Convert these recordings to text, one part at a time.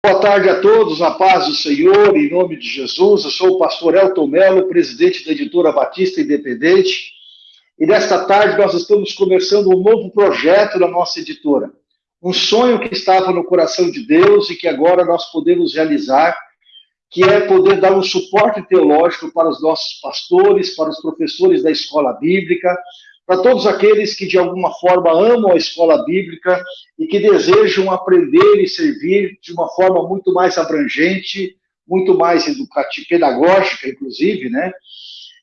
Boa tarde a todos, a paz do Senhor, em nome de Jesus. Eu sou o pastor Elton Mello, presidente da editora Batista Independente. E nesta tarde nós estamos começando um novo projeto da nossa editora. Um sonho que estava no coração de Deus e que agora nós podemos realizar, que é poder dar um suporte teológico para os nossos pastores, para os professores da escola bíblica, para todos aqueles que de alguma forma amam a escola bíblica e que desejam aprender e servir de uma forma muito mais abrangente, muito mais educativa, pedagógica, inclusive, né?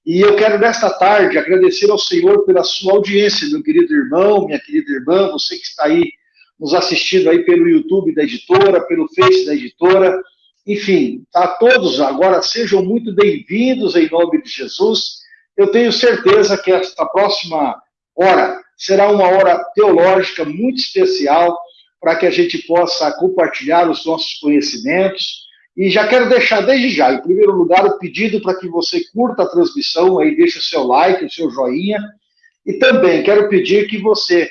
E eu quero nesta tarde agradecer ao Senhor pela sua audiência, meu querido irmão, minha querida irmã, você que está aí nos assistindo aí pelo YouTube da editora, pelo Face da editora, enfim, tá todos agora sejam muito bem-vindos em nome de Jesus eu tenho certeza que esta próxima hora será uma hora teológica muito especial para que a gente possa compartilhar os nossos conhecimentos. E já quero deixar desde já, em primeiro lugar, o pedido para que você curta a transmissão, aí deixe o seu like, o seu joinha. E também quero pedir que você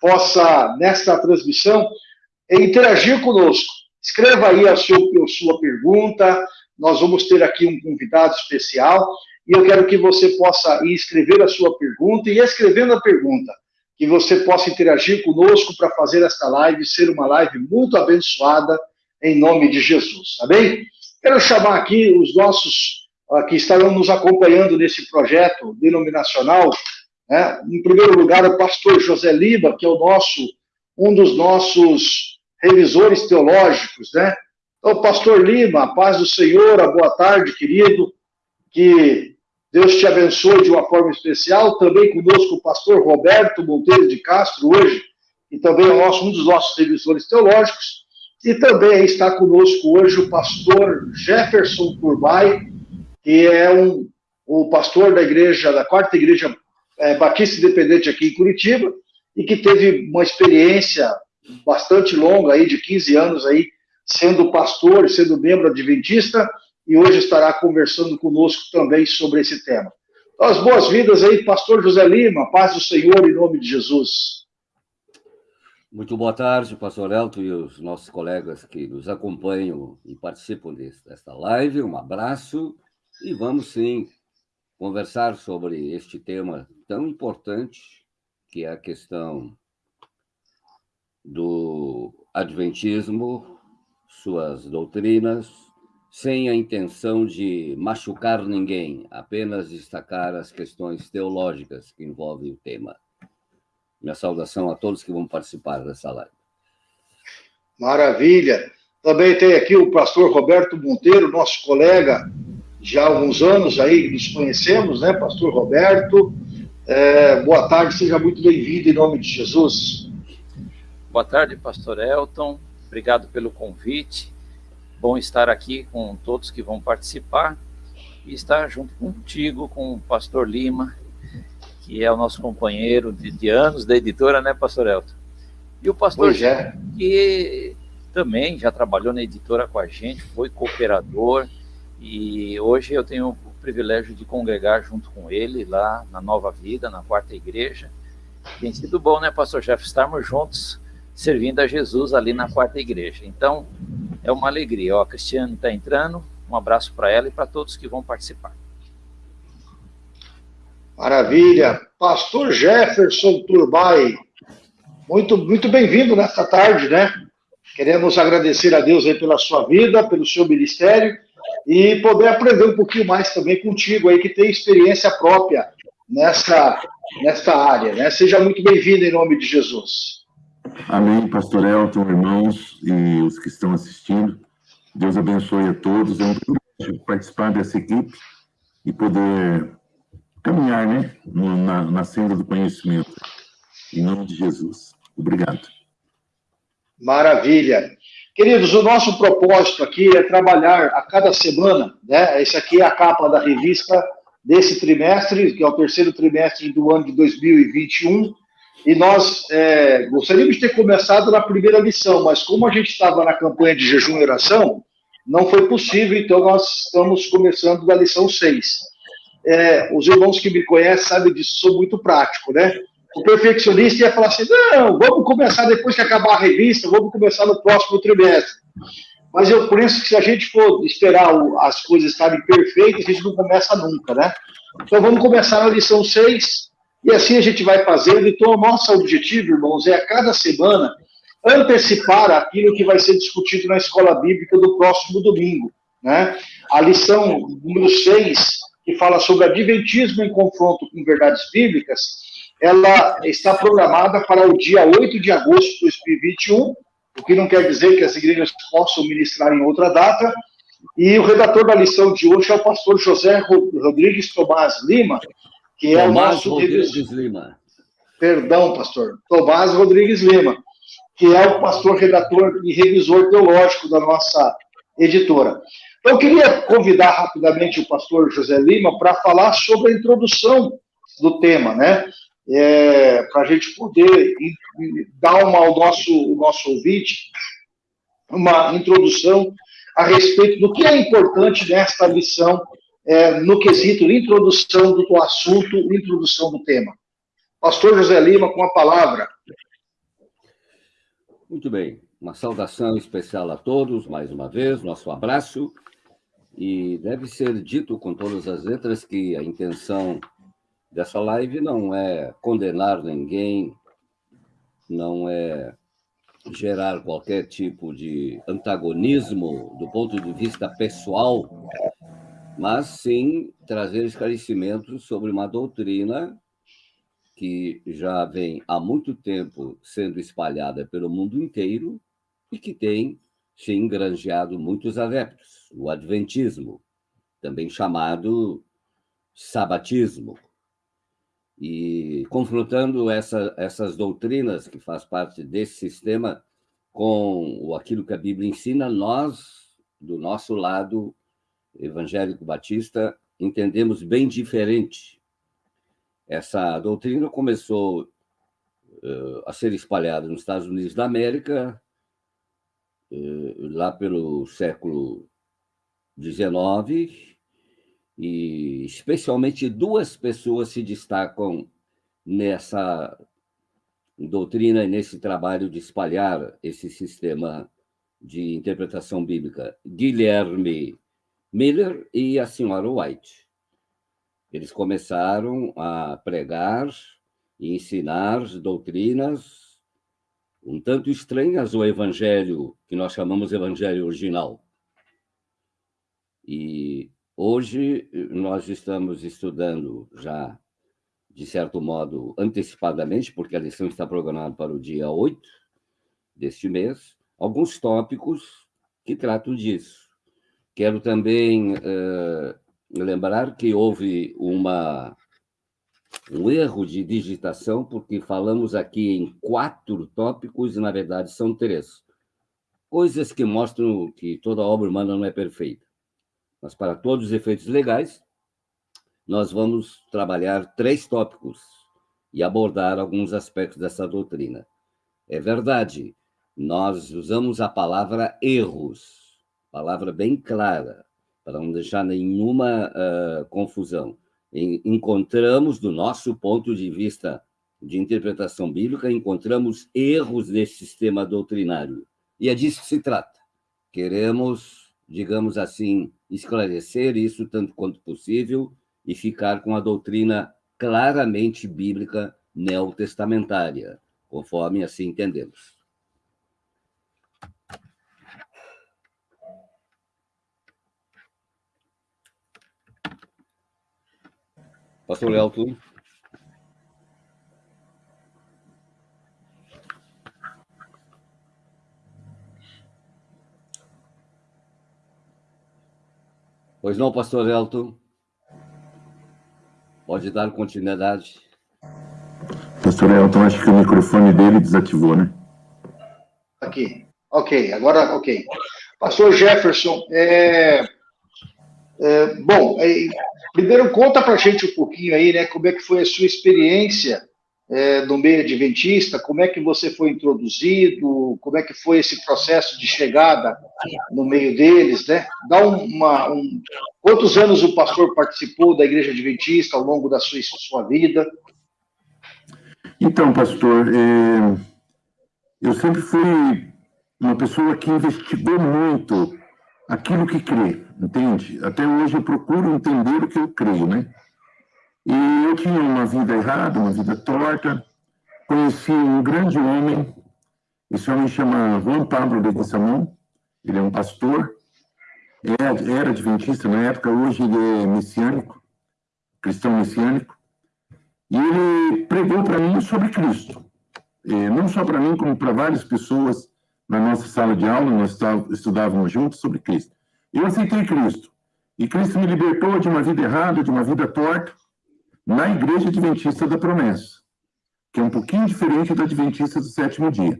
possa, nesta transmissão, interagir conosco. Escreva aí a sua, a sua pergunta, nós vamos ter aqui um convidado especial e eu quero que você possa escrever a sua pergunta e escrevendo a pergunta, que você possa interagir conosco para fazer esta live ser uma live muito abençoada em nome de Jesus, tá bem? Quero chamar aqui os nossos uh, que estarão nos acompanhando nesse projeto denominacional, né? em primeiro lugar o pastor José Lima, que é o nosso, um dos nossos revisores teológicos, né? Então, pastor Lima, paz do Senhor, a boa tarde, querido, que Deus te abençoe de uma forma especial. Também conosco o pastor Roberto Monteiro de Castro, hoje, e também é nosso, um dos nossos revisores teológicos. E também está conosco hoje o pastor Jefferson Turbay, que é um, o pastor da igreja, da quarta igreja é, Batista Independente aqui em Curitiba, e que teve uma experiência bastante longa aí, de 15 anos aí, sendo pastor, sendo membro adventista, e hoje estará conversando conosco também sobre esse tema. Então, as boas-vindas aí, pastor José Lima, paz do Senhor em nome de Jesus. Muito boa tarde, pastor Elton e os nossos colegas que nos acompanham e participam desta live. Um abraço e vamos sim conversar sobre este tema tão importante que é a questão do adventismo, suas doutrinas, sem a intenção de machucar ninguém, apenas destacar as questões teológicas que envolvem o tema. Minha saudação a todos que vão participar dessa live. Maravilha. Também tem aqui o pastor Roberto Monteiro, nosso colega, já há alguns anos aí nos conhecemos, né, pastor Roberto? É, boa tarde, seja muito bem-vindo em nome de Jesus. Boa tarde, pastor Elton. Obrigado pelo convite bom estar aqui com todos que vão participar e estar junto contigo, com o pastor Lima, que é o nosso companheiro de, de anos da editora, né, pastor Elton? E o pastor é. que também já trabalhou na editora com a gente, foi cooperador, e hoje eu tenho o privilégio de congregar junto com ele lá na Nova Vida, na Quarta Igreja. Tem sido bom, né, pastor Jeff, estarmos juntos servindo a Jesus ali na Quarta Igreja. Então, é uma alegria. Ó, a Cristiane está entrando, um abraço para ela e para todos que vão participar. Maravilha. Pastor Jefferson Turbay, muito, muito bem-vindo nesta tarde, né? Queremos agradecer a Deus aí pela sua vida, pelo seu ministério e poder aprender um pouquinho mais também contigo aí, que tem experiência própria nessa, nessa área, né? Seja muito bem-vindo em nome de Jesus. Amém, pastor Elton, irmãos e os que estão assistindo. Deus abençoe a todos. É um privilégio participar dessa equipe e poder caminhar né, na, na senda do conhecimento. Em nome de Jesus. Obrigado. Maravilha. Queridos, o nosso propósito aqui é trabalhar a cada semana, né? Esse aqui é a capa da revista desse trimestre, que é o terceiro trimestre do ano de 2021. E nós é, gostaríamos de ter começado na primeira lição, mas como a gente estava na campanha de jejum e oração, não foi possível, então nós estamos começando da lição 6. É, os irmãos que me conhecem sabem disso, sou muito prático, né? O perfeccionista ia falar assim: não, vamos começar depois que acabar a revista, vamos começar no próximo trimestre. mas eu penso que se a gente for esperar as coisas estarem perfeitas, a gente não começa nunca, né? Então vamos começar na lição 6, e assim a gente vai fazendo. Então, o nosso objetivo, irmãos, é a cada semana antecipar aquilo que vai ser discutido na escola bíblica do próximo domingo. Né? A lição número 6, que fala sobre adventismo em confronto com verdades bíblicas, ela está programada para o dia 8 de agosto de 2021, o que não quer dizer que as igrejas possam ministrar em outra data. E o redator da lição de hoje é o pastor José Rodrigues Tomás Lima, que é Tomás o nosso Rodrigues Lima. Perdão, pastor. Tomás Rodrigues Lima, que é o pastor redator e revisor teológico da nossa editora. Então, eu queria convidar rapidamente o pastor José Lima para falar sobre a introdução do tema, né? É, para a gente poder dar uma, ao nosso, nosso ouvinte uma introdução a respeito do que é importante nesta lição, é, no quesito introdução do assunto, introdução do tema. Pastor José Lima, com a palavra. Muito bem. Uma saudação especial a todos, mais uma vez, nosso abraço. E deve ser dito com todas as letras que a intenção dessa live não é condenar ninguém, não é gerar qualquer tipo de antagonismo do ponto de vista pessoal, mas sim trazer esclarecimentos sobre uma doutrina que já vem há muito tempo sendo espalhada pelo mundo inteiro e que tem se engrangeado muitos adeptos, o Adventismo, também chamado Sabatismo. E confrontando essa, essas doutrinas que faz parte desse sistema com aquilo que a Bíblia ensina, nós, do nosso lado evangélico batista, entendemos bem diferente. Essa doutrina começou uh, a ser espalhada nos Estados Unidos da América eh, lá pelo século XIX, e especialmente duas pessoas se destacam nessa doutrina e nesse trabalho de espalhar esse sistema de interpretação bíblica, Guilherme Miller e a senhora White. Eles começaram a pregar e ensinar doutrinas um tanto estranhas ao evangelho que nós chamamos evangelho original. E hoje nós estamos estudando já, de certo modo, antecipadamente, porque a lição está programada para o dia 8 deste mês, alguns tópicos que tratam disso. Quero também uh, lembrar que houve uma um erro de digitação, porque falamos aqui em quatro tópicos e, na verdade, são três. Coisas que mostram que toda obra humana não é perfeita. Mas, para todos os efeitos legais, nós vamos trabalhar três tópicos e abordar alguns aspectos dessa doutrina. É verdade, nós usamos a palavra erros, palavra bem clara, para não deixar nenhuma uh, confusão encontramos, do nosso ponto de vista de interpretação bíblica, encontramos erros nesse sistema doutrinário. E é disso que se trata. Queremos, digamos assim, esclarecer isso tanto quanto possível e ficar com a doutrina claramente bíblica neotestamentária, conforme assim entendemos. Pastor Elton. Pois não, pastor Elton? Pode dar continuidade. Pastor Elton, acho que o microfone dele desativou, né? Aqui. Ok, agora ok. Pastor Jefferson, é, é, bom, é, primeiro conta para gente um pouquinho aí, né, como é que foi a sua experiência é, no meio adventista, como é que você foi introduzido, como é que foi esse processo de chegada no meio deles, né? Dá uma, um, quantos anos o pastor participou da igreja adventista ao longo da sua, sua vida? Então, pastor, é, eu sempre fui uma pessoa que investigou muito aquilo que crê, entende? Até hoje eu procuro entender o que eu creio, né? E eu tinha uma vida errada, uma vida torta. Conheci um grande homem, esse homem chama Juan Pablo de Guissamão, ele é um pastor, era adventista na época, hoje ele é messiânico, cristão messiânico, e ele pregou para mim sobre Cristo. É, não só para mim, como para várias pessoas na nossa sala de aula, nós estudávamos juntos sobre Cristo. Eu aceitei Cristo. E Cristo me libertou de uma vida errada, de uma vida torta, na Igreja Adventista da Promessa, que é um pouquinho diferente da Adventista do sétimo dia.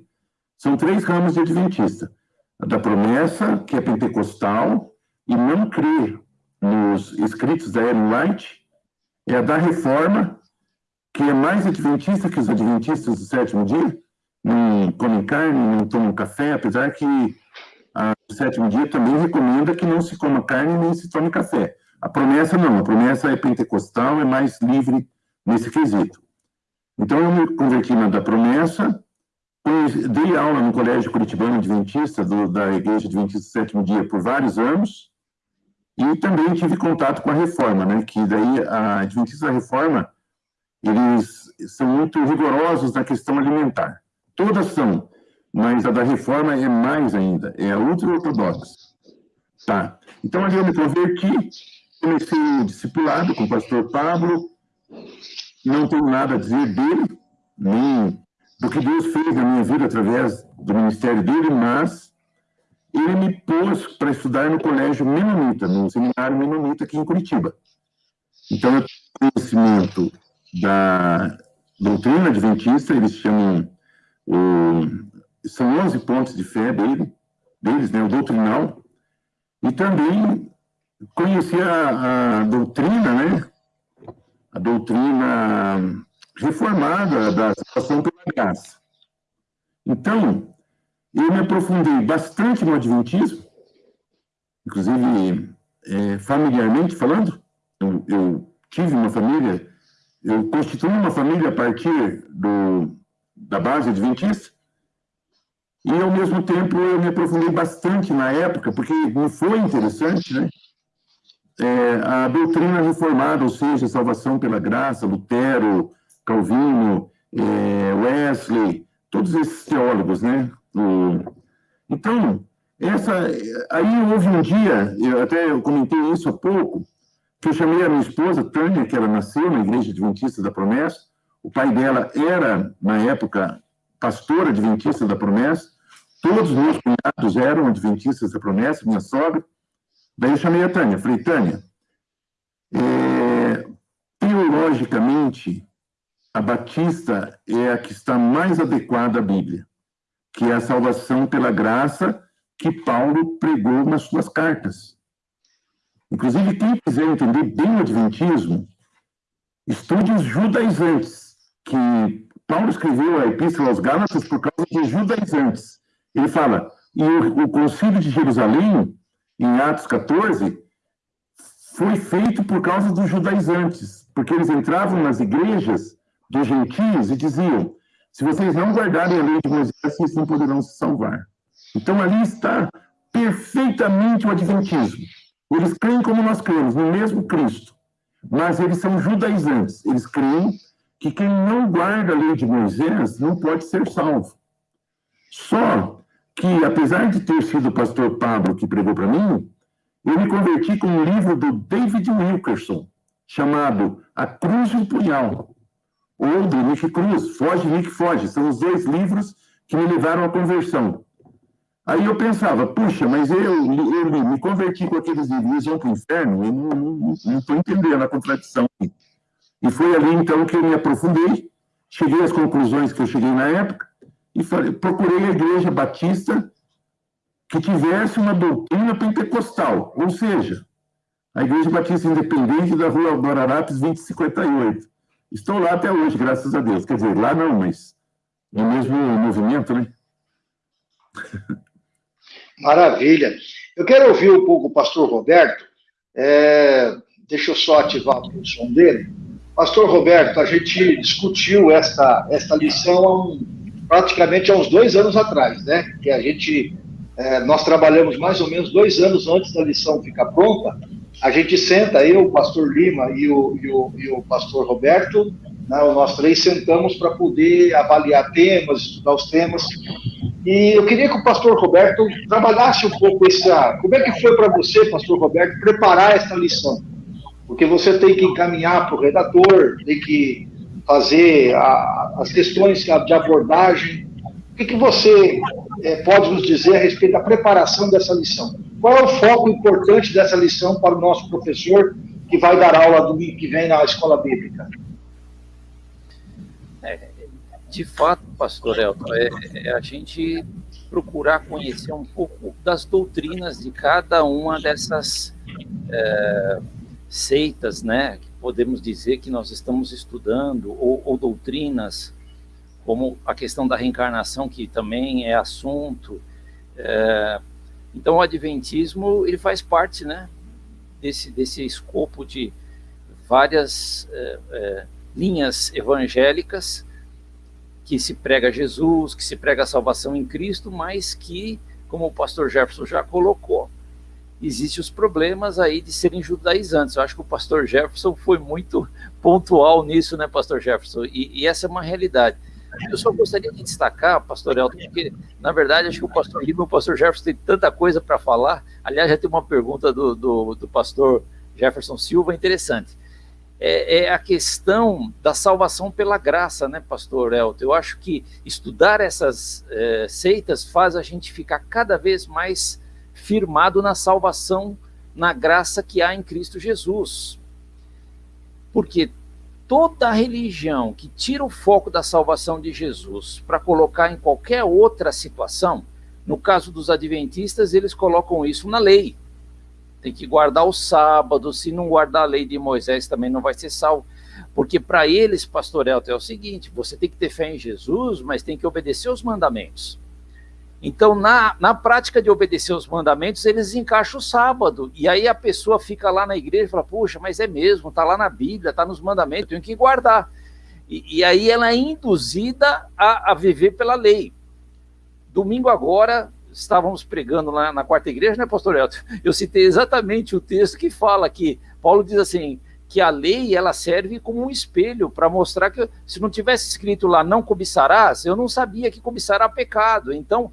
São três ramos de Adventista. A da Promessa, que é pentecostal, e não crê nos escritos da Ellen White, é a da Reforma, que é mais adventista que os adventistas do sétimo dia, não comem carne, não tomam café, apesar que a, o sétimo dia também recomenda que não se coma carne nem se tome café. A promessa não, a promessa é pentecostal, é mais livre nesse quesito. Então eu me converti na da promessa, dei aula no Colégio Curitibano Adventista, do, da Igreja Adventista do Sétimo Dia, por vários anos, e também tive contato com a Reforma, né, que daí a Adventista da Reforma, eles são muito rigorosos na questão alimentar. Todas são, mas a da reforma é mais ainda, é a ultra-ortodoxa. Tá. Então, ali eu me converti, comecei o discipulado com o pastor Pablo, não tenho nada a dizer dele, nem do que Deus fez na minha vida através do ministério dele, mas ele me pôs para estudar no colégio Menonita, no seminário Menonita aqui em Curitiba. Então, eu tenho conhecimento da doutrina adventista, eles chamam o, são 11 pontos de fé dele, deles, né, o doutrinal, e também conhecer a, a doutrina, né, a doutrina reformada da salvação pela graça. Então, eu me aprofundei bastante no Adventismo, inclusive é, familiarmente falando, eu, eu, tive uma família, eu constituí uma família a partir do, da base adventista, e ao mesmo tempo eu me aprofundei bastante na época, porque me foi interessante, né? É, a doutrina reformada, ou seja, salvação pela graça, Lutero, Calvino, é, Wesley, todos esses teólogos, né? O, então, essa, aí houve um dia, eu até eu comentei isso há pouco, que eu chamei a minha esposa, Tânia, que ela nasceu na Igreja Adventista da Promessa, o pai dela era, na época, pastor adventista da promessa, todos os meus cunhados eram adventistas da promessa, minha sogra. Daí eu chamei a Tânia, falei, Tânia, é, teologicamente, a Batista é a que está mais adequada à Bíblia, que é a salvação pela graça que Paulo pregou nas suas cartas. Inclusive, quem quiser entender bem o Adventismo, estude os judaizantes, que Paulo escreveu a Epístola aos Gálatas por causa de judaizantes. Ele fala, e o, o concílio de Jerusalém, em Atos 14, foi feito por causa dos judaizantes, porque eles entravam nas igrejas dos gentios e diziam: se vocês não guardarem a lei de Moisés, vocês não poderão se salvar. Então ali está perfeitamente o adventismo. Eles creem como nós cremos, no mesmo Cristo, mas eles são judaizantes. Eles creem que quem não guarda a lei de Moisés não pode ser salvo. Só que, apesar de ter sido o pastor Pablo que pregou para mim, eu me converti com um livro do David Wilkerson, chamado A Cruz e o Punhal, ou do Nick Cruz, Foge, Nick Foge. São os dois livros que me levaram à conversão. Aí eu pensava, puxa, mas eu, eu me converti com aqueles livros, vão para o inferno? Eu não estou entendendo a contradição. E foi ali, então, que eu me aprofundei, cheguei às conclusões que eu cheguei na época, e falei, procurei a igreja batista que tivesse uma doutrina pentecostal, ou seja, a Igreja Batista Independente da Rua Guararapes 2058. Estou lá até hoje, graças a Deus. Quer dizer, lá não, mas no mesmo movimento, né? Maravilha. Eu quero ouvir um pouco o pastor Roberto. É, deixa eu só ativar o som dele. Pastor Roberto, a gente discutiu esta, esta lição há um, praticamente há uns dois anos atrás, né? Que a gente, é, nós trabalhamos mais ou menos dois anos antes da lição ficar pronta. A gente senta, eu, o pastor Lima e o, e o, e o pastor Roberto, né, nós três sentamos para poder avaliar temas, estudar os temas. E eu queria que o pastor Roberto trabalhasse um pouco essa. Como é que foi para você, pastor Roberto, preparar essa lição? Porque você tem que encaminhar para o redator, tem que fazer a, as questões de abordagem. O que, que você é, pode nos dizer a respeito da preparação dessa lição? Qual é o foco importante dessa lição para o nosso professor que vai dar aula domingo que vem na escola bíblica? É, de fato, pastor Elton, é, é, a gente procurar conhecer um pouco das doutrinas de cada uma dessas é, seitas, né? podemos dizer que nós estamos estudando, ou, ou, doutrinas, como a questão da reencarnação, que também é assunto. É, então, o Adventismo, ele faz parte, né, desse, desse escopo de várias é, é, linhas evangélicas que se prega Jesus, que se prega a salvação em Cristo, mas que, como o pastor Jefferson já colocou, existem os problemas aí de serem judaizantes. Eu acho que o pastor Jefferson foi muito pontual nisso, né, pastor Jefferson? E, e essa é uma realidade. Eu só gostaria de destacar, pastor Elton, porque, na verdade, acho que o pastor Lima e o pastor Jefferson têm tanta coisa para falar. Aliás, já tem uma pergunta do, do, do pastor Jefferson Silva interessante. É, é, a questão da salvação pela graça, né, pastor Elton? Eu acho que estudar essas é, seitas faz a gente ficar cada vez mais firmado na salvação, na graça que há em Cristo Jesus. Porque toda religião que tira o foco da salvação de Jesus para colocar em qualquer outra situação, no caso dos adventistas, eles colocam isso na lei. Tem que guardar o sábado, se não guardar a lei de Moisés também não vai ser salvo. Porque para eles, pastor Elton, é o seguinte, você tem que ter fé em Jesus, mas tem que obedecer os mandamentos. Então, na, na prática de obedecer os mandamentos, eles encaixam o sábado. E aí a pessoa fica lá na igreja e fala, puxa, mas é mesmo, está lá na Bíblia, está nos mandamentos, tenho que guardar. E, e aí ela é induzida a, a, viver pela lei. Domingo agora, estávamos pregando lá na quarta igreja, né, pastor Elton? Eu citei exatamente o texto que fala que Paulo diz assim, que a lei ela serve como um espelho para mostrar que se não tivesse escrito lá não cobiçarás, eu não sabia que cobiçar era pecado. Então,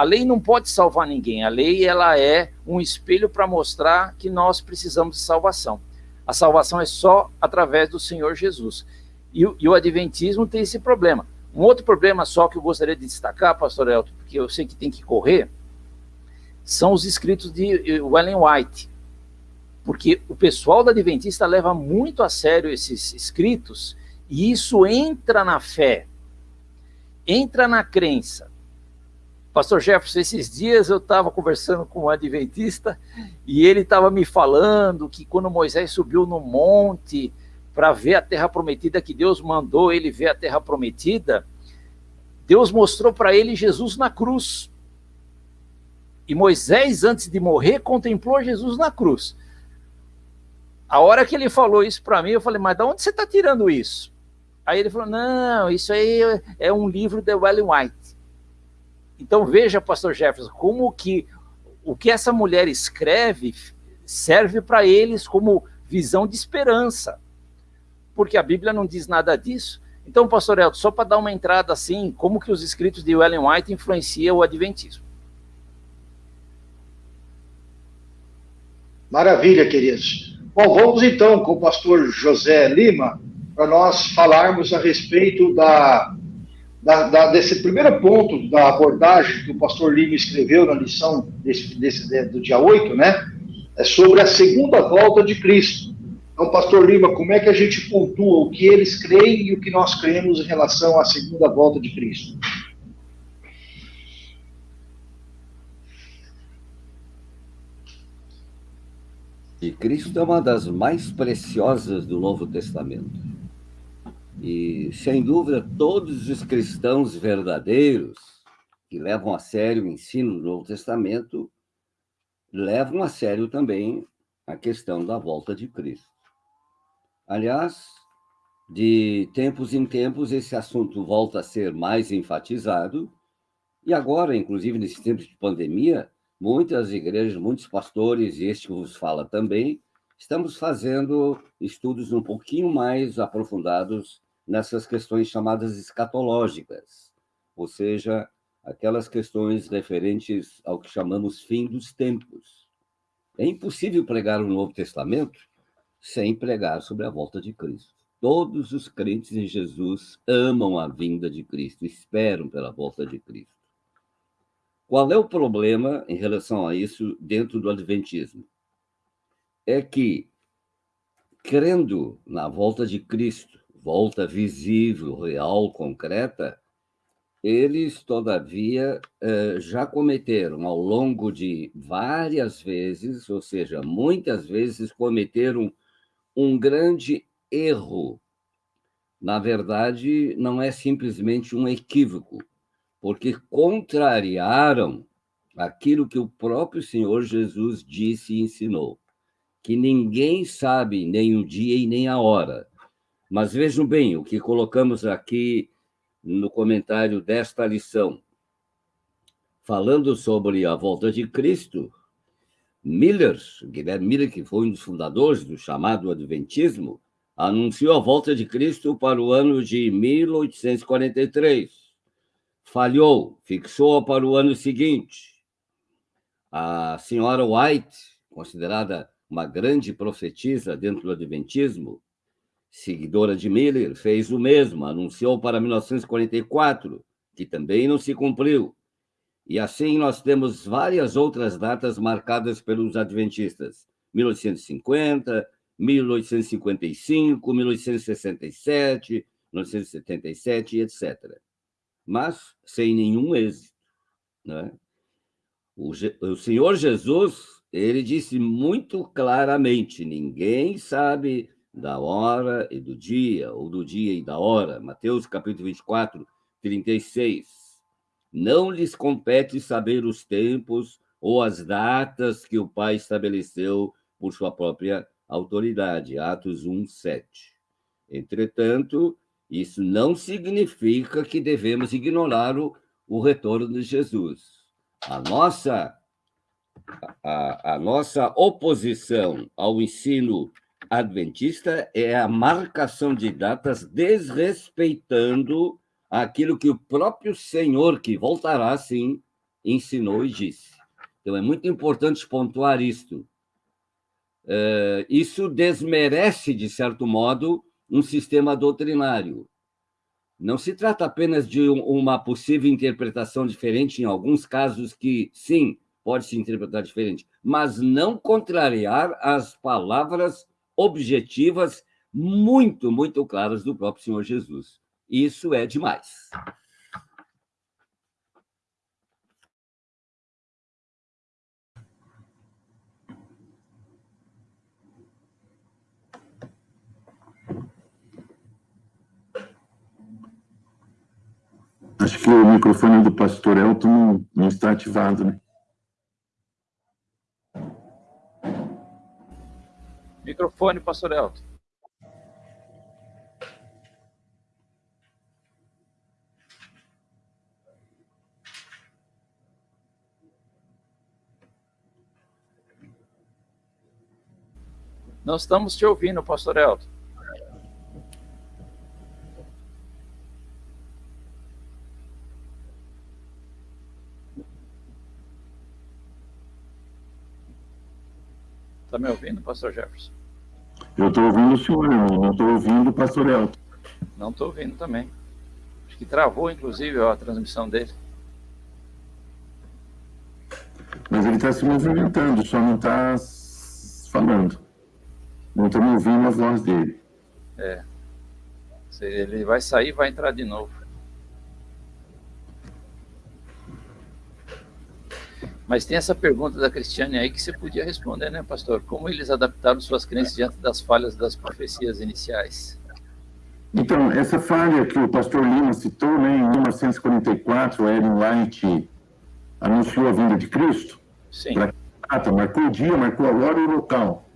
a lei não pode salvar ninguém. A lei ela é um espelho para mostrar que nós precisamos de salvação. A salvação é só através do Senhor Jesus. E, e o Adventismo tem esse problema. Um outro problema só que eu gostaria de destacar, pastor Elton, porque eu sei que tem que correr, são os escritos de Ellen White. Porque o pessoal da Adventista leva muito a sério esses escritos e isso entra na fé, entra na crença. Pastor Jefferson, esses dias eu estava conversando com um adventista e ele estava me falando que quando Moisés subiu no monte para ver a terra prometida, que Deus mandou ele ver a terra prometida, Deus mostrou para ele Jesus na cruz. E Moisés, antes de morrer, contemplou Jesus na cruz. A hora que ele falou isso para mim, eu falei, mas de onde você está tirando isso? Aí ele falou, não, isso aí é um livro de Ellen White. Então veja, pastor Jefferson, como que o que essa mulher escreve serve para eles como visão de esperança. Porque a Bíblia não diz nada disso. Então, pastor Elton, só para dar uma entrada assim, como que os escritos de Ellen White influenciam o adventismo? Maravilha, queridos. Bom, vamos então com o pastor José Lima para nós falarmos a respeito da da, da, desse primeiro ponto da abordagem que o pastor Lima escreveu na lição desse, desse, do dia 8, né? É sobre a segunda volta de Cristo. Então, pastor Lima, como é que a gente pontua o que eles creem e o que nós cremos em relação à segunda volta de Cristo? E Cristo é uma das mais preciosas do Novo Testamento. E, sem dúvida, todos os cristãos verdadeiros que levam a sério o ensino do Novo Testamento levam a sério também a questão da volta de Cristo. Aliás, de tempos em tempos, esse assunto volta a ser mais enfatizado, e agora, inclusive nesse tempo de pandemia, muitas igrejas, muitos pastores, e este que vos fala também, estamos fazendo estudos um pouquinho mais aprofundados nessas questões chamadas escatológicas, ou seja, aquelas questões referentes ao que chamamos fim dos tempos. É impossível pregar o Novo Testamento sem pregar sobre a volta de Cristo. Todos os crentes em Jesus amam a vinda de Cristo, esperam pela volta de Cristo. Qual é o problema em relação a isso dentro do Adventismo? É que, crendo na volta de Cristo, volta visível, real, concreta, eles, todavia, eh, já cometeram ao longo de várias vezes, ou seja, muitas vezes cometeram um grande erro. Na verdade, não é simplesmente um equívoco, porque contrariaram aquilo que o próprio Senhor Jesus disse e ensinou, que ninguém sabe nem o dia e nem a hora. Mas vejam bem, o que colocamos aqui no comentário desta lição, falando sobre a volta de Cristo, Miller, Guilherme Miller, que foi um dos fundadores do chamado Adventismo, anunciou a volta de Cristo para o ano de 1843. Falhou, fixou-a para o ano seguinte. A senhora White, considerada uma grande profetisa dentro do Adventismo, seguidora de Miller, fez o mesmo, anunciou para 1944, que também não se cumpriu. E assim nós temos várias outras datas marcadas pelos adventistas: 1850, 1855, 1867, 1977, etc. Mas sem nenhum êxito. Né? O, o Senhor Jesus, ele disse muito claramente: ninguém sabe da hora e do dia, ou do dia e da hora. Mateus capítulo 24, 36. Não lhes compete saber os tempos ou as datas que o Pai estabeleceu por sua própria autoridade. Atos 1, 7. Entretanto, isso não significa que devemos ignorar o, o retorno de Jesus. A nossa, a, a nossa oposição ao ensino adventista é a marcação de datas desrespeitando aquilo que o próprio Senhor, que voltará sim, ensinou e disse. Então é muito importante pontuar isto. Uh, isso desmerece, de certo modo, um sistema doutrinário. Não se trata apenas de um, uma possível interpretação diferente, em alguns casos que, sim, pode se interpretar diferente, mas não contrariar as palavras objetivas muito, muito claras do próprio Senhor Jesus. Isso é demais. Acho que o microfone do pastor Elton não, está ativado, né? Microfone, pastor Elton. Não estamos te ouvindo, pastor Elton. Está me ouvindo, pastor Jefferson? Eu estou ouvindo o senhor, não estou ouvindo o pastor Elton. Não estou ouvindo também. Acho que travou, inclusive, a transmissão dele. Mas ele está se movimentando, só não está falando. Não estamos ouvindo a voz dele. É. Ele vai sair e vai entrar de novo. Mas tem essa pergunta da Cristiane aí que você podia responder, né, pastor? Como eles adaptaram suas crenças diante das falhas das profecias iniciais? Então, essa falha que o pastor Lima citou, né, em 1944, Ellen White anunciou a vinda de Cristo. Sim. Pra, marcou o dia, marcou a hora e o local.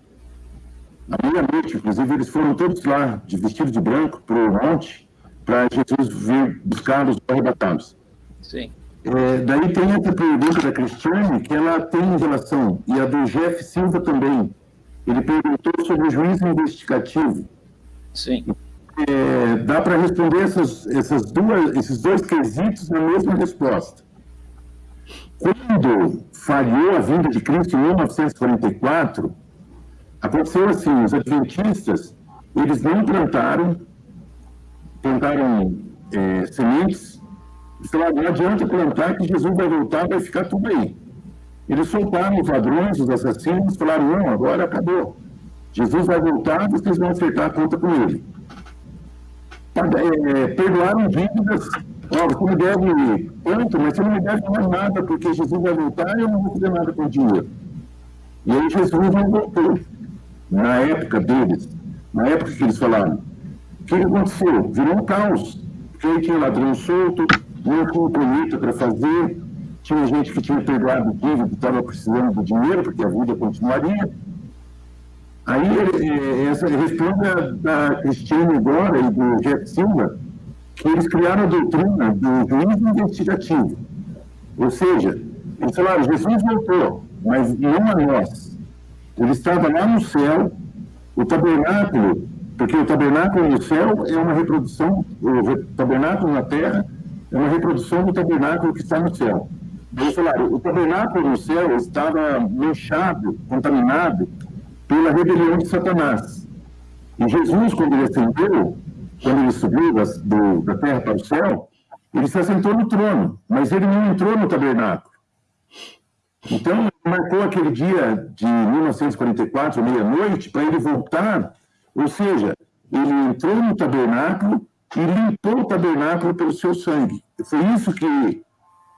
à meia-noite, inclusive, eles foram todos lá, de vestido de branco, para o monte, para Jesus vir buscá-los ou arrebatá-los. Sim. É, daí tem essa pergunta da Cristiane, que ela tem relação, e a do Jeff Silva também. Ele perguntou sobre o juízo investigativo. Sim. É, dá para responder essas, essas duas, esses dois quesitos na mesma resposta. Quando falhou a vinda de Cristo em 1944, aconteceu assim, os adventistas, eles não plantaram, plantaram é, sementes, e falaram, não adianta plantar que Jesus vai voltar, vai ficar tudo aí. Eles soltaram os ladrões, os assassinos, falaram, não, agora acabou. Jesus vai voltar, vocês vão acertar a conta com ele. É, perdoaram dívidas Ó, você me deve quanto, mas você não me deve mais nada, porque Jesus vai voltar e eu não vou fazer nada com o dinheiro. E aí Jesus não voltou. Na época deles, na época que eles falaram, o que aconteceu? Virou um caos. Porque aí tinha ladrão solto, não tinha colheita para fazer, tinha gente que tinha perdoado dívida, estava precisando do dinheiro, porque a vida continuaria. Aí, essa responde a, da Cristiane agora e do Jeff Silva, que eles criaram a doutrina do juízo investigativo. Ou seja, eles falaram, Jesus voltou, mas não a nós. Ele estava lá no céu, o tabernáculo, porque o tabernáculo no céu é uma reprodução, o tabernáculo na terra é uma reprodução do tabernáculo que está no céu. Eles falaram, o tabernáculo no céu estava manchado, contaminado pela rebelião de Satanás. E Jesus, quando ele ascendeu, quando ele subiu das, do, da terra para o céu, ele se assentou no trono, mas ele não entrou no tabernáculo. Então, marcou aquele dia de 1944, meia-noite, para ele voltar, ou seja, ele entrou no tabernáculo e limpou o tabernáculo pelo seu sangue. Foi isso que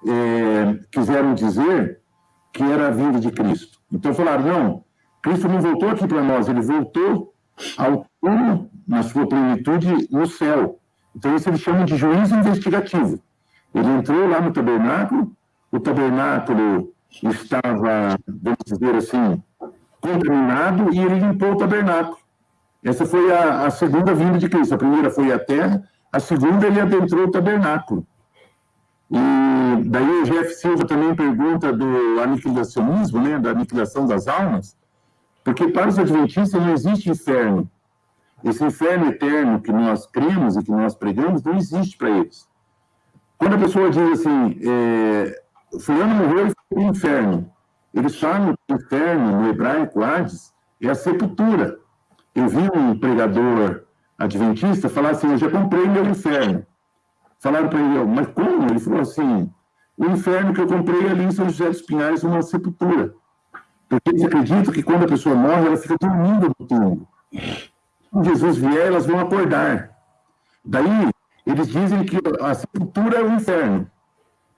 é, quiseram dizer que era a vinda de Cristo. Então falaram, não, Cristo não voltou aqui para nós, ele voltou ao trono na sua plenitude no céu. Então, isso eles chamam de juízo investigativo. Ele entrou lá no tabernáculo, o tabernáculo estava, vamos dizer assim, contaminado e ele limpou o tabernáculo. Essa foi a, a, segunda vinda de Cristo. A primeira foi a terra, a segunda ele adentrou o tabernáculo. E daí o Jeff Silva também pergunta do aniquilacionismo, né, da aniquilação das almas, porque para os adventistas não existe inferno. Esse inferno eterno que nós cremos e que nós pregamos não existe para eles. Quando a pessoa diz assim, é, fulano morreu e foi para o inferno, eles falam que o inferno, no hebraico, Hades, é a sepultura. Eu vi um pregador adventista falar assim, eu já comprei meu inferno. Falaram para ele, mas como? Ele falou assim, o inferno que eu comprei ali em São José dos Pinhais é uma sepultura. Porque eles acreditam que quando a pessoa morre, ela fica dormindo no túmulo quando Jesus vier, elas vão acordar. Daí, eles dizem que a sepultura é o inferno.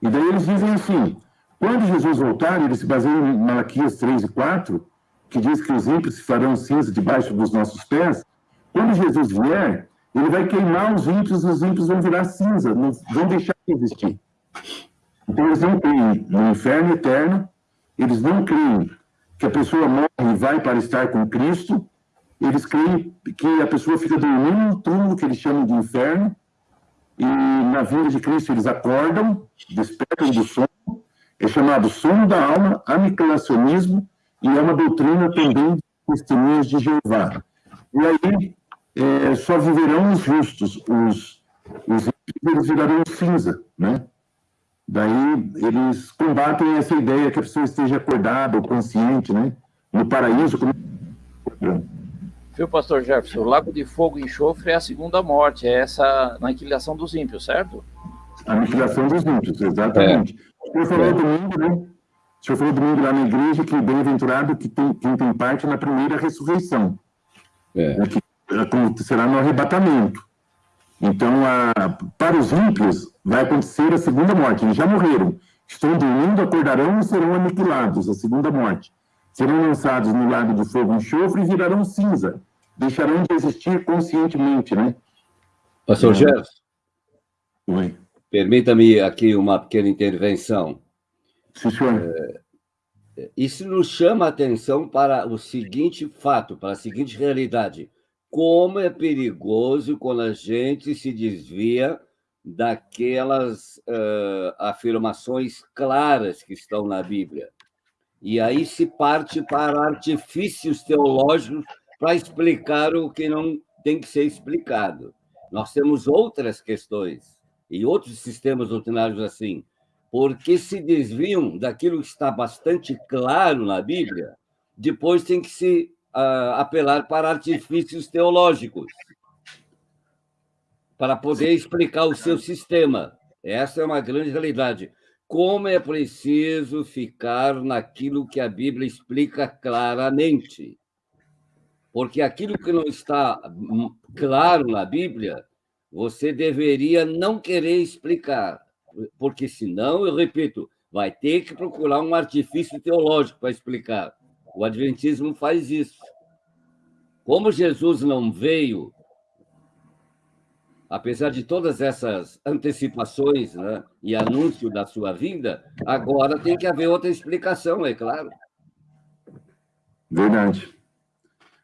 E daí eles dizem assim, quando Jesus voltar, eles se baseiam em Malaquias 3 e 4, que diz que os ímpios farão cinza debaixo dos nossos pés. Quando Jesus vier, ele vai queimar os ímpios os ímpios vão virar cinza, não vão deixar de existir. Então, eles não creem no inferno eterno, eles não creem que a pessoa morre e vai para estar com Cristo, eles creem que a pessoa fica dormindo no túmulo que eles chamam de inferno, e na vinda de Cristo eles acordam, despertam do sono, é chamado sono da alma, aniquilacionismo, e é uma doutrina também de testemunhas de Jeová. E aí é, só viverão os justos, os, os eles virarão cinza, né? Daí eles combatem essa ideia que a pessoa esteja acordada ou consciente, né? No paraíso, como Viu, pastor Jefferson? O lago de fogo e enxofre é a segunda morte, é essa aniquilação dos ímpios, certo? Aniquilação dos ímpios, exatamente. É. Falou é. domingo, né? O senhor falou domingo lá na igreja que bem-aventurado que tem, quem tem parte na primeira ressurreição. É. Né, que acontecerá no arrebatamento. Então, a, para os ímpios, vai acontecer a segunda morte. Eles já morreram. Estão dormindo, acordarão e serão aniquilados, a segunda morte. Serão lançados no lago de fogo e enxofre e virarão cinza deixarão de existir conscientemente, né? Pastor Gerson. Oi. Permita-me aqui uma pequena intervenção. Sim, senhor. É, isso nos chama a atenção para o seguinte fato, para a seguinte realidade. Como é perigoso quando a gente se desvia daquelas uh, afirmações claras que estão na Bíblia. E aí se parte para artifícios teológicos para explicar o que não tem que ser explicado. Nós temos outras questões e outros sistemas doutrinários assim, porque se desviam daquilo que está bastante claro na Bíblia, depois tem que se uh, apelar para artifícios teológicos para poder explicar o seu sistema. Essa é uma grande realidade. Como é preciso ficar naquilo que a Bíblia explica claramente. Porque aquilo que não está claro na Bíblia, você deveria não querer explicar, porque senão, eu repito, vai ter que procurar um artifício teológico para explicar. O Adventismo faz isso. Como Jesus não veio, apesar de todas essas antecipações né, e anúncio da sua vinda, agora tem que haver outra explicação, é claro. Verdade.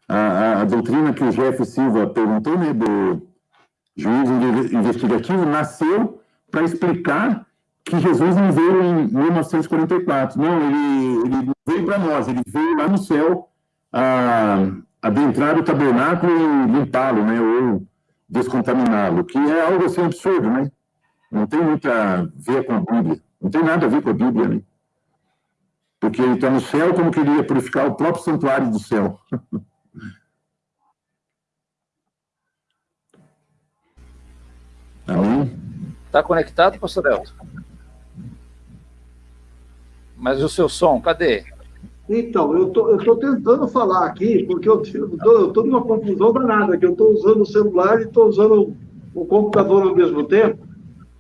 A, a, a doutrina que o Jeff Silva perguntou, né, do juiz investigativo, nasceu para explicar que Jesus não veio em 1944. Não, ele, ele veio para nós, ele veio lá no céu a, adentrar o tabernáculo e limpá-lo, né, ou descontaminá-lo, que é algo assim absurdo, né? Não tem muito a ver com a Bíblia. Não tem nada a ver com a Bíblia, né? Porque ele está no céu como queria purificar o próprio santuário do céu. Amém? Está conectado, pastor Elton? Mas o seu som, cadê? Então, eu tô, estou tentando falar aqui, porque eu estou numa confusão danada, que eu estou usando o celular e estou usando o computador ao mesmo tempo.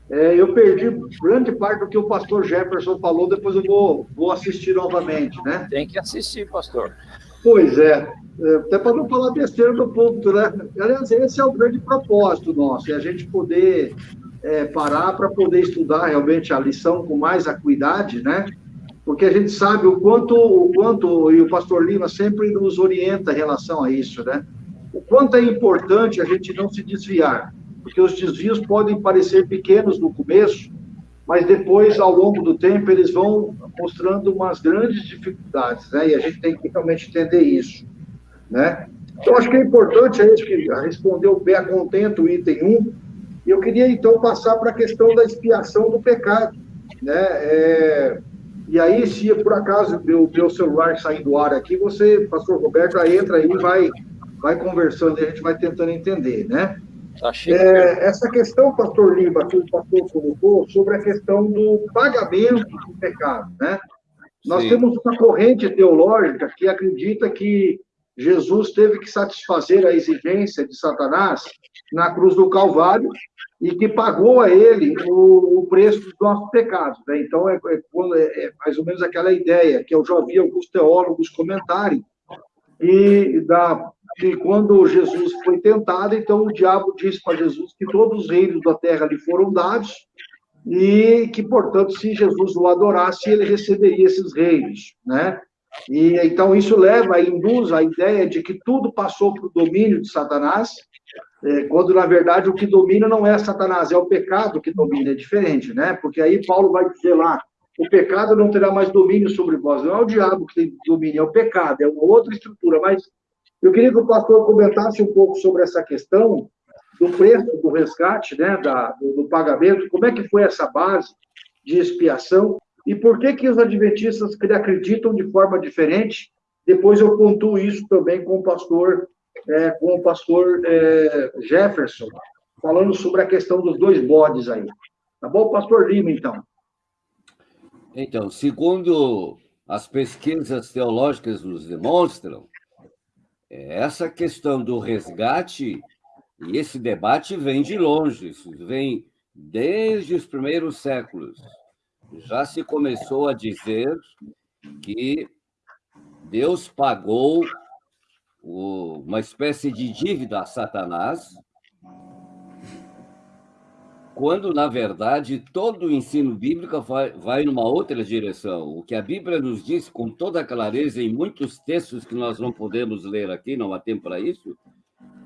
É, eu perdi grande parte do que o pastor Jefferson falou, depois eu vou, vou assistir novamente, né? Tem que assistir, pastor. Pois é, é até para não falar besteira do ponto, né? Aliás, esse é o grande propósito nosso, é a gente poder é, parar para poder estudar realmente a lição com mais acuidade, né? porque a gente sabe o quanto, o quanto, e o pastor Lima sempre nos orienta em relação a isso, né? O quanto é importante a gente não se desviar, porque os desvios podem parecer pequenos no começo, mas depois, ao longo do tempo, eles vão mostrando umas grandes dificuldades, né? E a gente tem que realmente entender isso, né? Então, acho que é importante, a gente que respondeu bem contento o item 1, e eu queria, então, passar para a questão da expiação do pecado, né? É e aí, se por acaso meu, meu celular sair do ar aqui, você, pastor Roberto, aí entra aí e vai, vai conversando e a gente vai tentando entender, né? Tá é, essa questão, pastor Lima, que o pastor colocou, sobre a questão do pagamento do pecado, né? Nós Sim. temos uma corrente teológica que acredita que Jesus teve que satisfazer a exigência de Satanás na cruz do Calvário e que pagou a ele o, o preço dos nossos pecados. Né? Então, é, é, é, mais ou menos aquela ideia que eu já ouvi alguns teólogos comentarem, e da, que quando Jesus foi tentado, então o diabo disse para Jesus que todos os reinos da terra lhe foram dados, e que, portanto, se Jesus o adorasse, ele receberia esses reinos, né? E então isso leva, induz a ideia de que tudo passou para o domínio de Satanás, é, quando na verdade o que domina não é Satanás, é o pecado que domina, é diferente, né? Porque aí Paulo vai dizer lá, o pecado não terá mais domínio sobre vós, não é o diabo que tem domínio, é o pecado, é uma outra estrutura, mas eu queria que o pastor comentasse um pouco sobre essa questão do preço do resgate, né, da, do, do pagamento, como é que foi essa base de expiação e por que que os adventistas acreditam de forma diferente. Depois eu pontuo isso também com o pastor é, com o pastor é, Jefferson, falando sobre a questão dos dois bodes aí. Tá bom, pastor Lima, então? Então, segundo as pesquisas teológicas nos demonstram, essa questão do resgate e esse debate vem de longe, isso vem desde os primeiros séculos. Já se começou a dizer que Deus pagou uma espécie de dívida a Satanás, quando, na verdade, todo o ensino bíblico vai, vai numa outra direção. O que a Bíblia nos diz com toda clareza, em muitos textos que nós não podemos ler aqui, não há tempo para isso,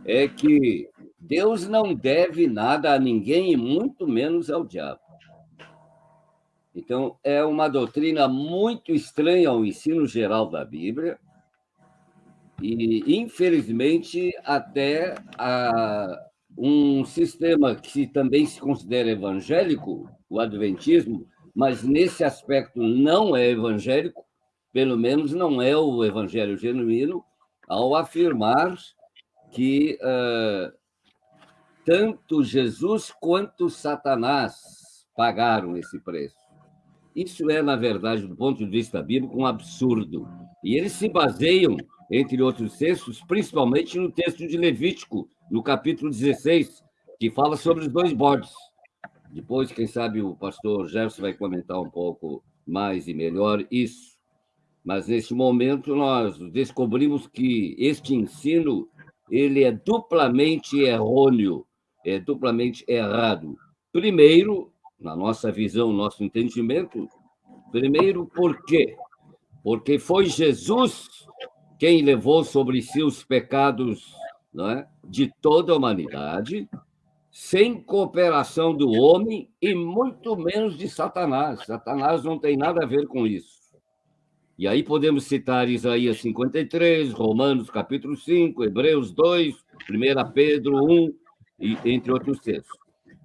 é que Deus não deve nada a ninguém, e muito menos ao diabo. Então, é uma doutrina muito estranha ao ensino geral da Bíblia, e, infelizmente, até a, um sistema que também se considera evangélico, o Adventismo, mas nesse aspecto não é evangélico, pelo menos não é o evangelho genuíno, ao afirmar que uh, tanto Jesus quanto Satanás pagaram esse preço. Isso é, na verdade, do ponto de vista bíblico, um absurdo. E eles se baseiam, entre outros textos, principalmente no texto de Levítico, no capítulo 16, que fala sobre os dois bodes. Depois, quem sabe, o pastor Jefferson vai comentar um pouco mais e melhor isso. Mas, neste momento, nós descobrimos que este ensino ele é duplamente errôneo, é duplamente errado. Primeiro, na nossa visão, nosso entendimento, primeiro, por quê? Porque foi Jesus quem levou sobre si os pecados é? de toda a humanidade, sem cooperação do homem e muito menos de Satanás. Satanás não tem nada a ver com isso. E aí podemos citar Isaías 53, Romanos capítulo 5, Hebreus 2, 1 Pedro 1, e, entre outros textos.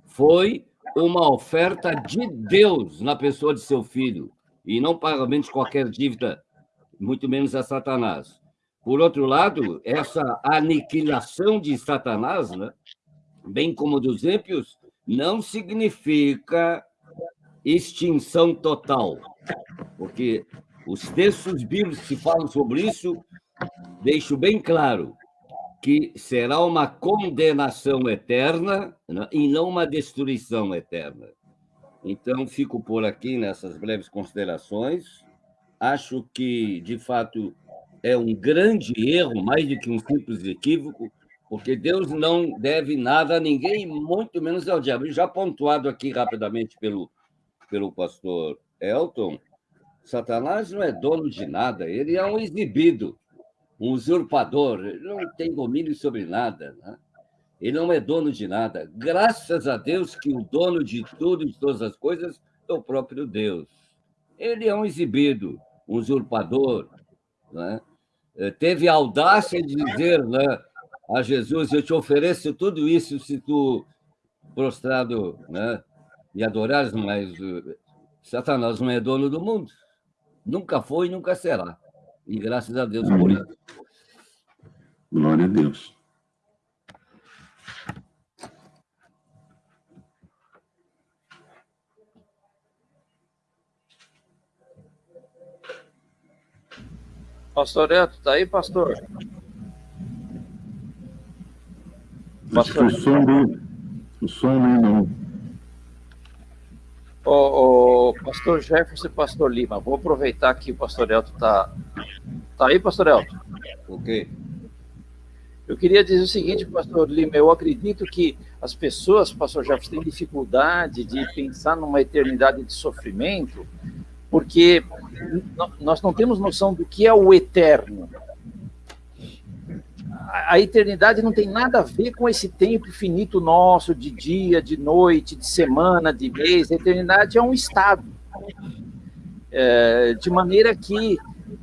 Foi uma oferta de Deus na pessoa de seu filho, e não pagamento de qualquer dívida, muito menos a Satanás. Por outro lado, essa aniquilação de Satanás, né, bem como dos ímpios, não significa extinção total, porque os textos bíblicos que falam sobre isso deixam bem claro que será uma condenação eterna né, e não uma destruição eterna. Então, fico por aqui nessas breves considerações. Acho que, de fato, é um grande erro, mais do que um simples equívoco, porque Deus não deve nada a ninguém, muito menos ao diabo. Já pontuado aqui rapidamente pelo, pelo pastor Elton, Satanás não é dono de nada, ele é um exibido, um usurpador, ele não tem domínio sobre nada. Né? Ele não é dono de nada. Graças a Deus que o dono de tudo e de todas as coisas é o próprio Deus. Ele é um exibido, um usurpador, né? Eh, teve a audácia de dizer né, a Jesus: Eu te ofereço tudo isso se tu prostrado né, me adorares, mas eh, Satanás não é dono do mundo. Nunca foi e nunca será. E graças a Deus por isso. Glória a Deus. Pastor Eto, tá aí, pastor? Pastor. Acho que o som dele, o som dele não. O, o, pastor Jefferson e pastor Lima, vou aproveitar que o pastor Elton tá, tá aí, pastor Elton? Ok. Eu queria dizer o seguinte, pastor Lima, eu acredito que as pessoas, pastor Jefferson, têm dificuldade de pensar numa eternidade de sofrimento, porque nós não temos noção do que é o eterno. A eternidade não tem nada a ver com esse tempo finito nosso, de dia, de noite, de semana, de mês. A eternidade é um estado. É, de maneira que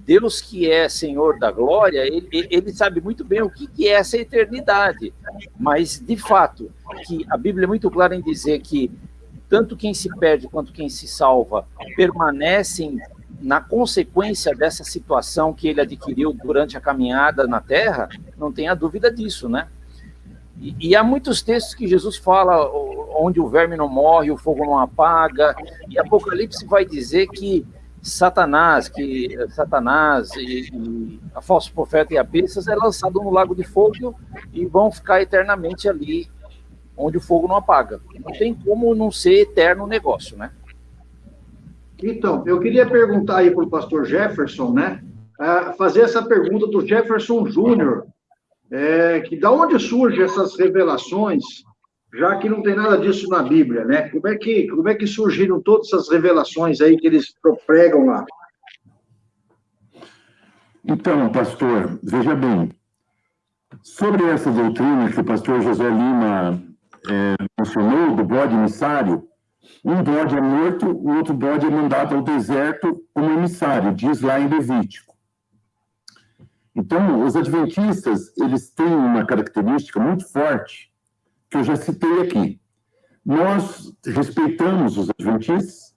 Deus, que é Senhor da glória, ele, ele sabe muito bem o que, que é essa eternidade. Mas, de fato, que a Bíblia é muito clara em dizer que tanto quem se perde quanto quem se salva permanecem na consequência dessa situação que ele adquiriu durante a caminhada na Terra, não tenha dúvida disso, né? E, e, há muitos textos que Jesus fala onde o verme não morre, o fogo não apaga, e Apocalipse vai dizer que Satanás, que Satanás e, e a falso profeta e a bestas é lançado no lago de fogo e vão ficar eternamente ali onde o fogo não apaga. Não tem como não ser eterno o negócio, né? Então, eu queria perguntar aí para o pastor Jefferson, né? fazer essa pergunta do Jefferson Júnior, é, que da onde surgem essas revelações já que não tem nada disso na Bíblia, né? Como é que, como é que surgiram todas essas revelações aí que eles pregam lá? Então, pastor, veja bem, sobre essa doutrina que o pastor José Lima é, mencionou, do bode emissário, um bode é morto, o outro bode é mandado ao deserto como emissário, diz lá em Levítico. Então, os adventistas, eles têm uma característica muito forte, que eu já citei aqui. Nós respeitamos os adventistas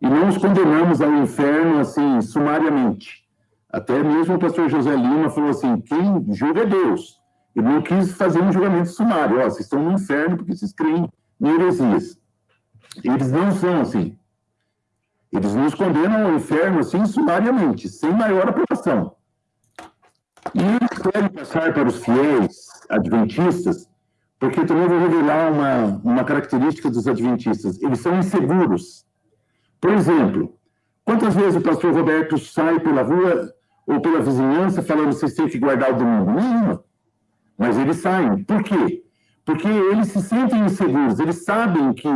e não os condenamos ao inferno, assim, sumariamente. Até mesmo o pastor José Lima falou assim, quem julga é Deus. Ele não quis fazer um julgamento sumário. Ó, vocês estão no inferno porque vocês creem em heresias. Eles não são assim. Eles nos condenam ao inferno, assim, sumariamente, sem maior aprovação. E eles querem passar para os fiéis adventistas, porque também vou revelar uma, uma característica dos adventistas. Eles são inseguros. Por exemplo, quantas vezes o pastor Roberto sai pela rua ou pela vizinhança falando vocês têm que guardar o domingo? Nenhuma. Mas eles saem. Por quê? Porque eles se sentem inseguros. Eles sabem que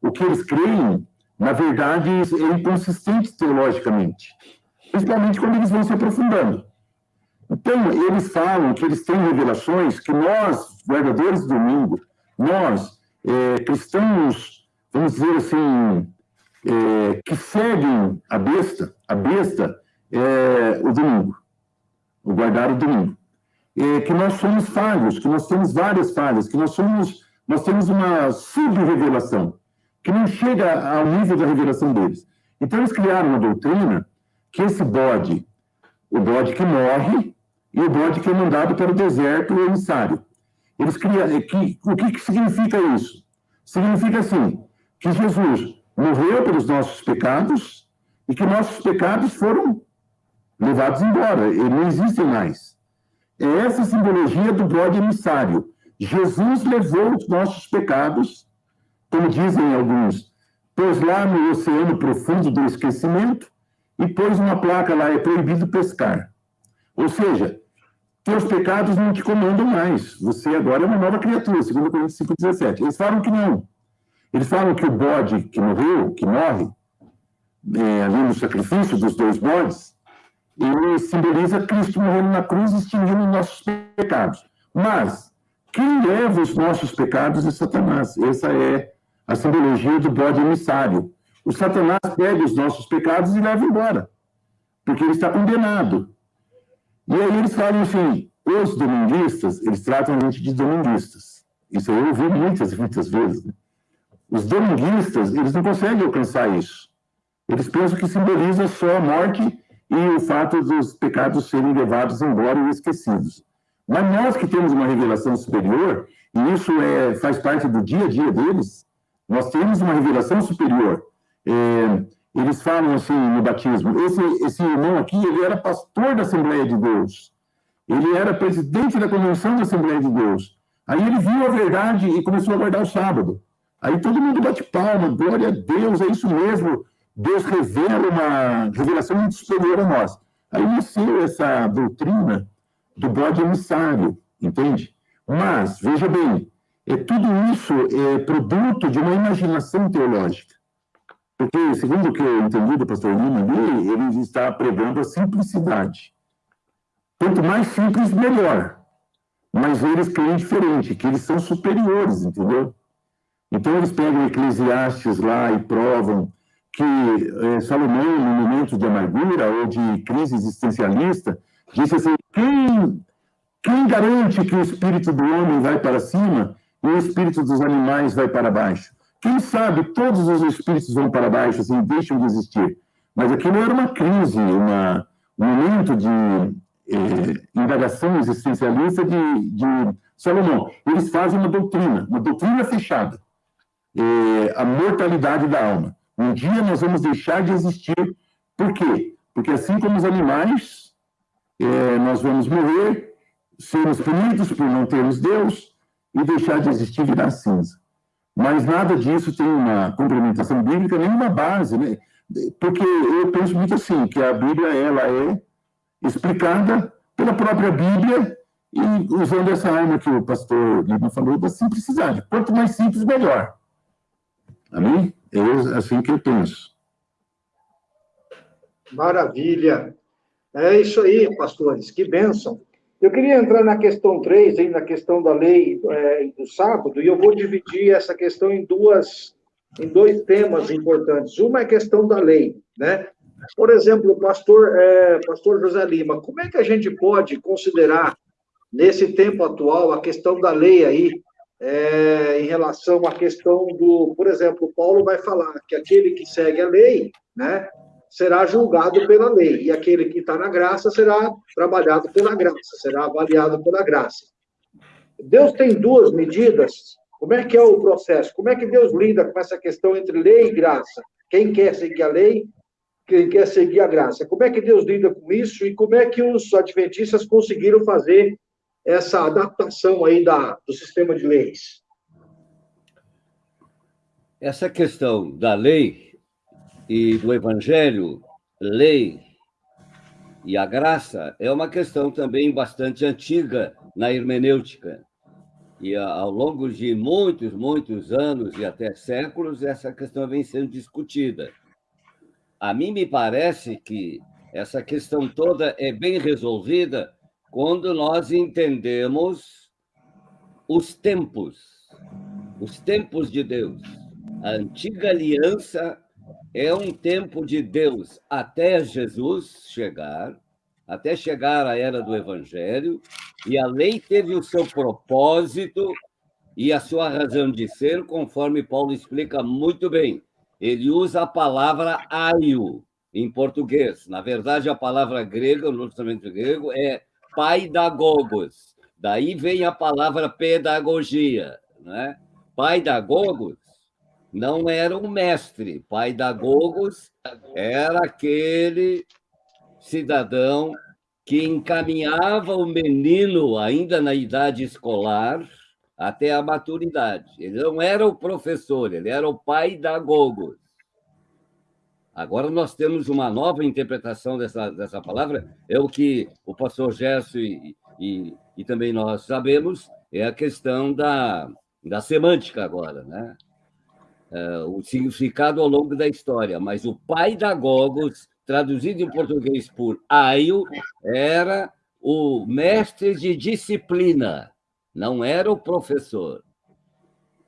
o que eles creem, na verdade, é inconsistente teologicamente. Principalmente quando eles vão se aprofundando. Então, eles falam que eles têm revelações que nós, guardadores do domingo, nós, é, cristãos, vamos dizer assim, é, que seguem a besta, a besta é o domingo, o guardar o domingo. Que nós somos falhos, que nós temos várias falhas, que nós somos, nós temos uma sub-revelação, que não chega ao nível da revelação deles. Então, eles criaram uma doutrina que esse bode, o bode que morre, e o bode que é mandado para o deserto, o emissário. Eles criam, é que, o que, que significa isso? Significa assim, que Jesus morreu pelos nossos pecados e que nossos pecados foram levados embora, e não existem mais. É essa simbologia do bode emissário. Jesus levou os nossos pecados, como dizem alguns, pôs lá no oceano profundo do esquecimento e pôs uma placa lá, é proibido pescar. Ou seja, teus pecados não te comandam mais. Você agora é uma nova criatura, segundo Coríntios 5,17. Eles falam que não. Eles falam que o bode que morreu, que morre, é, ali no sacrifício dos dois bodes, ele simboliza Cristo morrendo na cruz, extinguindo os nossos pecados. Mas, quem leva os nossos pecados é Satanás. Essa é a simbologia do bode emissário. O Satanás pega os nossos pecados e leva embora, porque ele está condenado. E aí eles falam assim, os dominguistas, eles tratam a gente de dominguistas. Isso eu ouvi muitas, muitas vezes. Né? Os dominguistas, eles não conseguem alcançar isso. Eles pensam que simboliza só a morte e o fato dos pecados serem levados embora e esquecidos. Mas nós que temos uma revelação superior, e isso é, faz parte do dia a dia deles, nós temos uma revelação superior. É, eles falam assim no batismo, esse, esse irmão aqui, ele era pastor da Assembleia de Deus, ele era presidente da Convenção da Assembleia de Deus. Aí ele viu a verdade e começou a guardar o sábado. Aí todo mundo bate palma, glória a Deus, é isso mesmo. Deus revela uma revelação muito superior a nós. Aí nasceu essa doutrina do bode emissário, entende? Mas, veja bem, é, tudo isso é produto de uma imaginação teológica. Porque, segundo o que eu entendi do pastor Lima ali, ele está pregando a simplicidade. Quanto mais simples, melhor. Mas eles creem diferente, que eles são superiores, entendeu? Então, eles pegam Eclesiastes lá e provam que é, Salomão, no momento de amargura ou de crise existencialista, disse assim: quem, quem garante que o espírito do homem vai para cima e o espírito dos animais vai para baixo? Quem sabe todos os espíritos vão para baixo, assim, deixam de existir. Mas aquilo era uma crise, uma, um momento de eh, indagação existencialista de, de Salomão. Eles fazem uma doutrina, uma doutrina fechada. Eh, a mortalidade da alma. Um dia nós vamos deixar de existir. Por quê? Porque assim como os animais, eh, nós vamos morrer, sermos punidos por não termos Deus e deixar de existir virar cinza. Mas nada disso tem uma complementação bíblica, nem uma base, né? Porque eu penso muito assim, que a Bíblia ela é explicada pela própria Bíblia e usando essa arma que o pastor Lima falou, da simplicidade. Quanto mais simples, melhor. Amém? É assim que eu penso. Maravilha. É isso aí, pastores, que bênção. Eu queria entrar na questão 3, aí, na questão da lei é, do sábado, e eu vou dividir essa questão em duas, em dois temas importantes. Uma é a questão da lei, né? Por exemplo, pastor, é, pastor José Lima, como é que a gente pode considerar, nesse tempo atual, a questão da lei aí, é, em relação à questão do, por exemplo, Paulo vai falar que aquele que segue a lei, né, será julgado pela lei, e aquele que está na graça será trabalhado pela graça, será avaliado pela graça. Deus tem duas medidas. Como é que é o processo? Como é que Deus lida com essa questão entre lei e graça? Quem quer seguir a lei, quem quer seguir a graça? Como é que Deus lida com isso e como é que os adventistas conseguiram fazer essa adaptação aí da, do sistema de leis? Essa questão da lei e do Evangelho, lei e a graça é uma questão também bastante antiga na hermenêutica. E ao longo de muitos, muitos anos e até séculos, essa questão vem sendo discutida. A mim me parece que essa questão toda é bem resolvida quando nós entendemos os tempos, os tempos de Deus. A antiga aliança é um tempo de Deus até Jesus chegar, até chegar à era do Evangelho, e a lei teve o seu propósito e a sua razão de ser, conforme Paulo explica muito bem. Ele usa a palavra aio em português. Na verdade, a palavra grega, no Testamento grego, é paidagogos. Daí vem a palavra pedagogia. Né? Paidagogos não era um mestre. Pai da Gogos era aquele cidadão que encaminhava o menino, ainda na idade escolar, até a maturidade. Ele não era o professor, ele era o pai da Gogos. Agora nós temos uma nova interpretação dessa, dessa palavra, é o que o pastor Gerson e, e, e também nós sabemos, é a questão da, da semântica agora, né? uh, o significado ao longo da história, mas o pai da Gogos, traduzido em português por Aio, era o mestre de disciplina, não era o professor.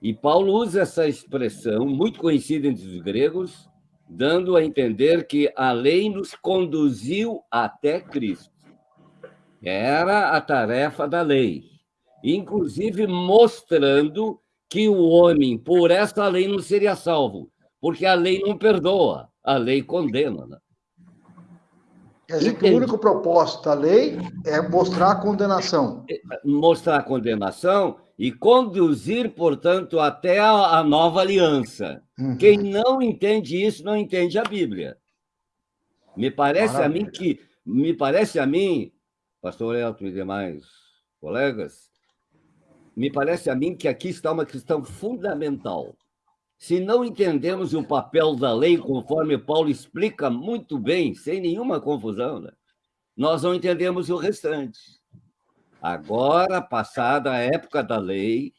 E Paulo usa essa expressão, muito conhecida entre os gregos, dando a entender que a lei nos conduziu até Cristo. Era a tarefa da lei, inclusive mostrando que o homem, por essa lei, não seria salvo, porque a lei não perdoa, a lei condena. Né? Quer dizer que o único propósito da lei é mostrar a condenação. É, mostrar a condenação e conduzir, portanto, até a nova aliança. Uhum. Quem não entende isso não entende a Bíblia. Me parece Maravilha. a mim que me parece a mim, pastor Elton e demais colegas, me parece a mim que aqui está uma questão fundamental. Se não entendemos o papel da lei, conforme Paulo explica muito bem, sem nenhuma confusão, né? nós não entendemos o restante. Agora, passada a época da lei,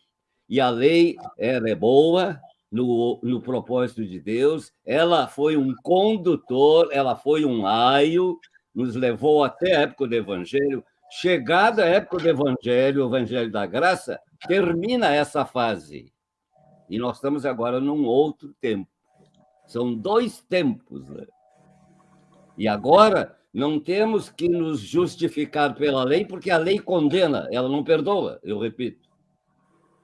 e a lei era é boa no, no propósito de Deus, ela foi um condutor, ela foi um aio, nos levou até a época do Evangelho. Chegada a época do Evangelho, o Evangelho da Graça, termina essa fase. E nós estamos agora num outro tempo. São dois tempos. Né? E agora não temos que nos justificar pela lei, porque a lei condena, ela não perdoa, eu repito.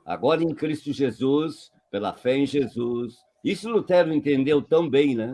Agora em Cristo Jesus, pela fé em Jesus. Isso Lutero entendeu tão bem, né?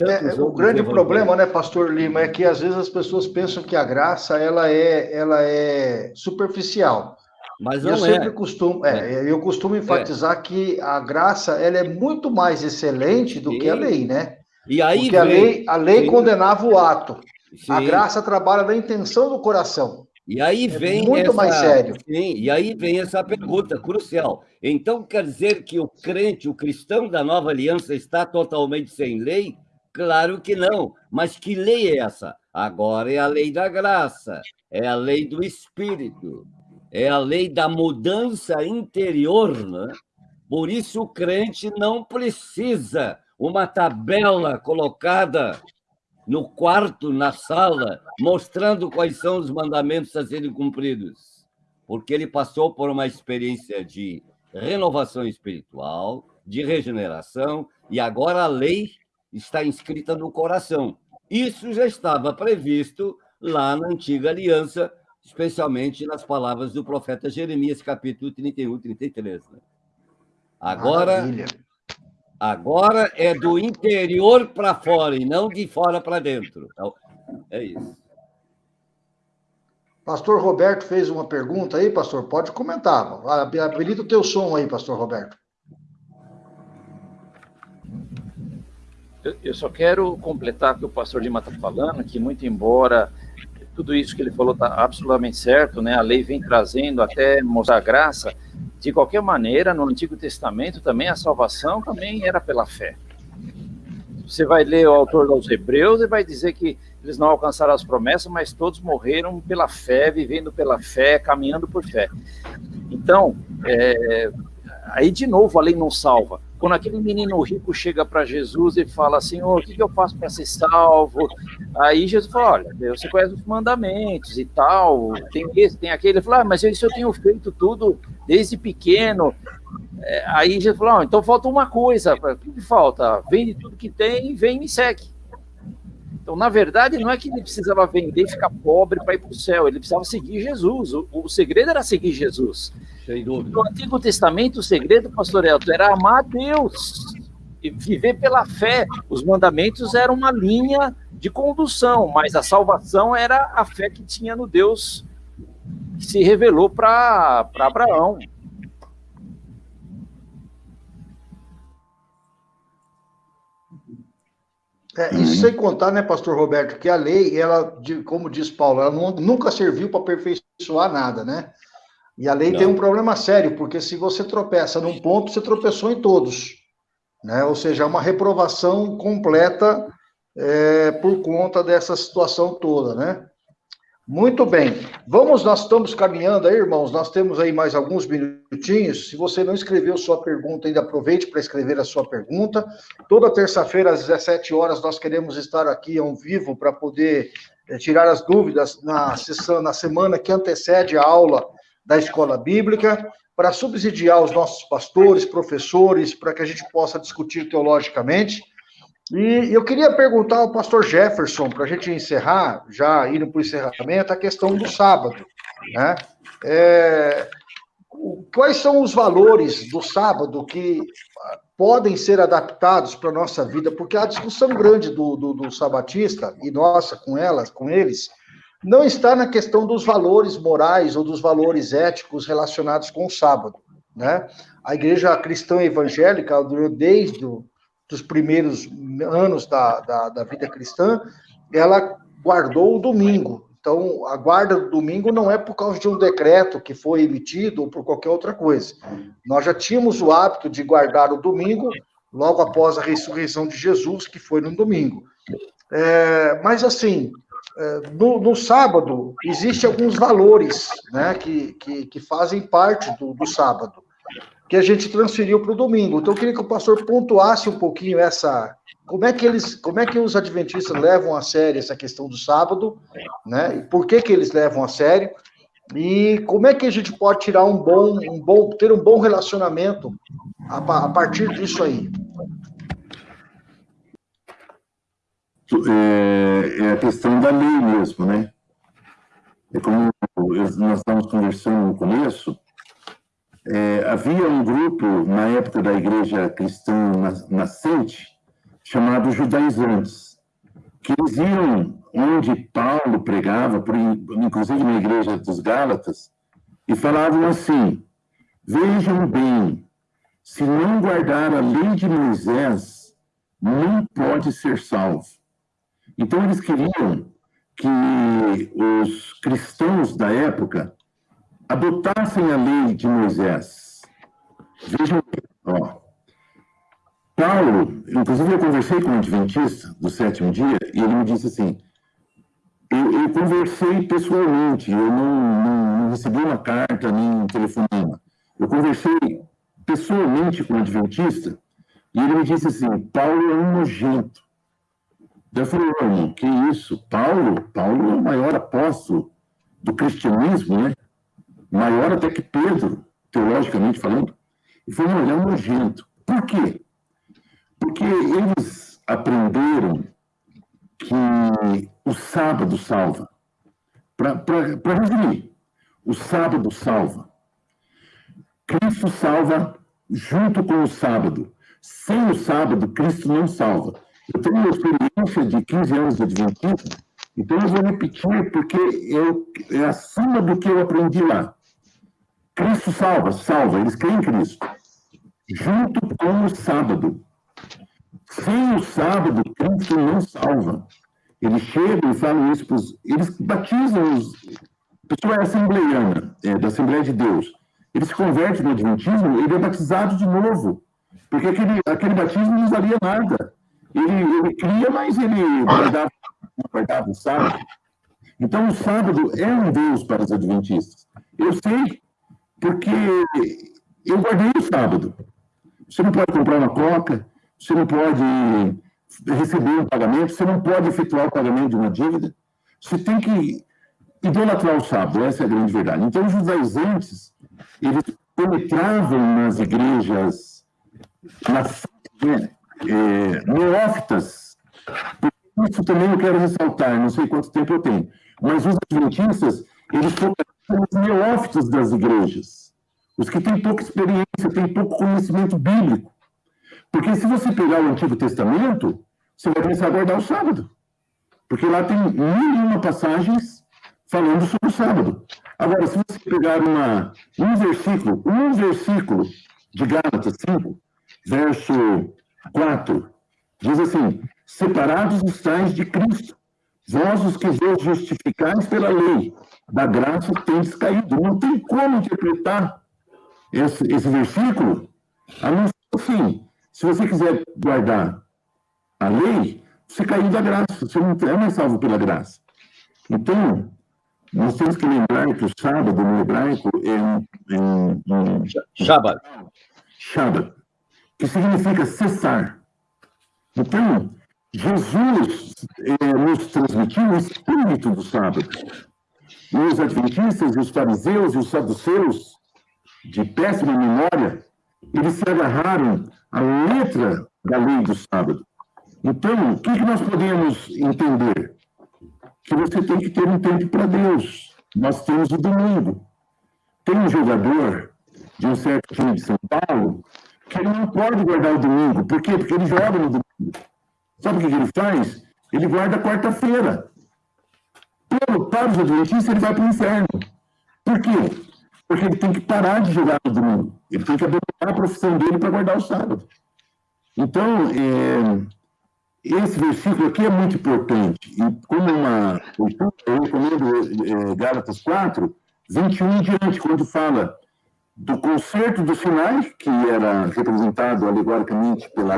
É, o grande problema, né, Pastor Lima, é que às vezes as pessoas pensam que a graça ela é, ela é superficial. Mas não eu é. sempre costumo, é, é. eu costumo é. enfatizar é. que a graça ela é muito mais excelente do Sim. que a lei, né? E aí Porque vem... a lei, a lei condenava o ato. Sim. A graça trabalha na intenção do coração. E aí é vem muito essa... mais sério. Sim, e aí vem essa pergunta crucial. Então quer dizer que o crente, o cristão da nova aliança está totalmente sem lei? Claro que não. Mas que lei é essa? Agora é a lei da graça, é a lei do Espírito, é a lei da mudança interior. Né? Por isso, o crente não precisa uma tabela colocada no quarto, na sala, mostrando quais são os mandamentos a serem cumpridos, porque ele passou por uma experiência de renovação espiritual, de regeneração, e agora a lei está inscrita no coração. Isso já estava previsto lá na antiga aliança, especialmente nas palavras do profeta Jeremias, capítulo 31, 33. Né? Agora, agora é do interior para fora e não de fora para dentro. Então, é isso. Pastor Roberto fez uma pergunta aí, pastor. Pode comentar. Habilita o teu som aí, pastor Roberto. Eu só quero completar o que o pastor Lima está falando, que muito embora tudo isso que ele falou está absolutamente certo, né? A lei vem trazendo até mostrar graça. De qualquer maneira, no Antigo Testamento também a salvação também era pela fé. Você vai ler o autor dos Hebreus e vai dizer que eles não alcançaram as promessas, mas todos morreram pela fé, vivendo pela fé, caminhando por fé. Então, é, aí de novo a lei não salva. Quando aquele menino rico chega para Jesus e fala oh, o que, eu faço para ser salvo? Aí Jesus fala, olha, você conhece os mandamentos e tal, tem esse, tem aquele. Ele fala, ah, mas isso eu tenho feito tudo desde pequeno. É, aí Jesus falou, oh, então falta uma coisa, o que falta? Vende tudo que tem e vem e me segue. Então, na verdade, não é que ele precisava vender e ficar pobre para ir para o céu, ele precisava seguir Jesus. O, o, segredo era seguir Jesus. Sem dúvida. No Antigo Testamento, o segredo, pastor Elton, era amar a Deus e viver pela fé. Os mandamentos eram uma linha de condução, mas a salvação era a fé que tinha no Deus que se revelou para Abraão. É, isso sem contar, né, pastor Roberto, que a lei, ela, como diz Paulo, ela nunca serviu para aperfeiçoar nada, né? E a lei não. tem um problema sério, porque se você tropeça num ponto, você tropeçou em todos. Né? Ou seja, é uma reprovação completa é, por conta dessa situação toda, né? Muito bem. Vamos, nós estamos caminhando aí, irmãos. Nós temos aí mais alguns minutinhos. Se você não escreveu sua pergunta, ainda aproveite para escrever a sua pergunta. Toda terça-feira, às 17 horas, nós queremos estar aqui ao vivo para poder é, tirar as dúvidas na sessão, na semana que antecede a aula da escola bíblica, para subsidiar os nossos pastores, professores, para que a gente possa discutir teologicamente. E eu queria perguntar ao pastor Jefferson, para a gente encerrar, já indo para o encerramento, a questão do sábado. Né? É, quais são os valores do sábado que podem ser adaptados para a nossa vida? Porque a discussão grande do, do, do sabatista, e nossa com elas, com eles, não está na questão dos valores morais ou dos valores éticos relacionados com o sábado. Né? A igreja cristã evangélica, desde o dos primeiros anos da, da, da, vida cristã, ela guardou o domingo. Então, a guarda do domingo não é por causa de um decreto que foi emitido ou por qualquer outra coisa. Nós já tínhamos o hábito de guardar o domingo logo após a ressurreição de Jesus, que foi no domingo. É, mas, assim, no, no, sábado, existem alguns valores né, que, que, que fazem parte do, do sábado que a gente transferiu para o domingo. Então, eu queria que o pastor pontuasse um pouquinho essa. Como é que eles, como é que os adventistas levam a sério essa questão do sábado, né? E por que que eles levam a sério? E como é que a gente pode tirar um bom, um bom, ter um bom relacionamento a, a partir disso aí? É, é, a questão da lei mesmo, né? É como nós estávamos conversando no começo, é, havia um grupo, na época da igreja cristã nascente, chamado judaizantes, que eles iam onde Paulo pregava, por, inclusive na igreja dos Gálatas, e falavam assim: Vejam bem, se não guardar a lei de Moisés, não pode ser salvo. Então, eles queriam que os cristãos da época adotassem a lei de Moisés. Vejam, ó, Paulo, inclusive eu conversei com um adventista do sétimo dia, e ele me disse assim, eu, eu conversei pessoalmente, eu não, não, não, recebi uma carta nem um telefonema. Eu conversei pessoalmente com o adventista, e ele me disse assim, Paulo é um nojento. Eu falei, irmão, que isso? Paulo? Paulo é o maior apóstolo do cristianismo, né? Maior até que Pedro, teologicamente falando. E ele é um nojento. Por quê? Porque eles aprenderam que o sábado salva. Para resumir, o sábado salva. Cristo salva junto com o sábado. Sem o sábado, Cristo não salva. Eu tenho uma experiência de 15 anos de Adventismo, então eu vou repetir porque eu, é acima do que eu aprendi lá. Cristo salva, salva, eles creem em Cristo. Junto com o sábado. Sem o sábado, Cristo não salva. Eles chegam e falam isso para os. Eles batizam os. A pessoa é assembleiana, é, da Assembleia de Deus. Ele se converte no Adventismo, ele é batizado de novo. Porque aquele, aquele batismo não valia nada. Ele, ele cria, mas ele guardava, guardava o sábado. Então, o sábado é um Deus para os adventistas. Eu sei, porque eu guardei o sábado. Você não pode comprar uma coca, você não pode receber um pagamento, você não pode efetuar o pagamento de uma dívida. Você tem que idolatrar o sábado, essa é a grande verdade. Então, os judaizantes, eles penetravam nas igrejas, nas é, neófitas, isso também eu quero ressaltar, não sei quanto tempo eu tenho, mas os adventistas, eles são os neófitos das igrejas, os que têm pouca experiência, têm pouco conhecimento bíblico. Porque se você pegar o Antigo Testamento, você vai começar a guardar o sábado. Porque lá tem mil e uma passagens falando sobre o sábado. Agora, se você pegar uma, um versículo, um versículo de Gálatas 5, verso 4, diz assim: Separados estáis de Cristo, vós os que vos justificais pela lei, da graça tendes caído. Não tem como interpretar esse, esse versículo, a não ser assim, se você quiser guardar a lei, você caiu da graça, você não é mais salvo pela graça. Então, nós temos que lembrar que o sábado no hebraico é um. É um, um Shabbat. Shabbat, que significa cessar. Então, Jesus é, nos transmitiu o espírito do sábado. E os adventistas, os fariseus e os saduceus, de péssima memória, eles se agarraram à letra da lei do sábado. Então, o que, que nós podemos entender? Que você tem que ter um tempo para Deus. Nós temos o domingo. Tem um jogador de um certo time de São Paulo que ele não pode guardar o domingo. Por quê? Porque ele joga no domingo. Sabe o que, ele faz? Ele guarda quarta-feira. Para os adventistas, ele vai para o inferno. Por quê? porque ele tem que parar de jogar no domingo. Ele tem que abandonar a profissão dele para guardar o sábado. Então, é, esse versículo aqui é muito importante. E como uma eu recomendo é, Gálatas 4, 21 em diante, quando fala do concerto do Sinai, que era representado alegoricamente pela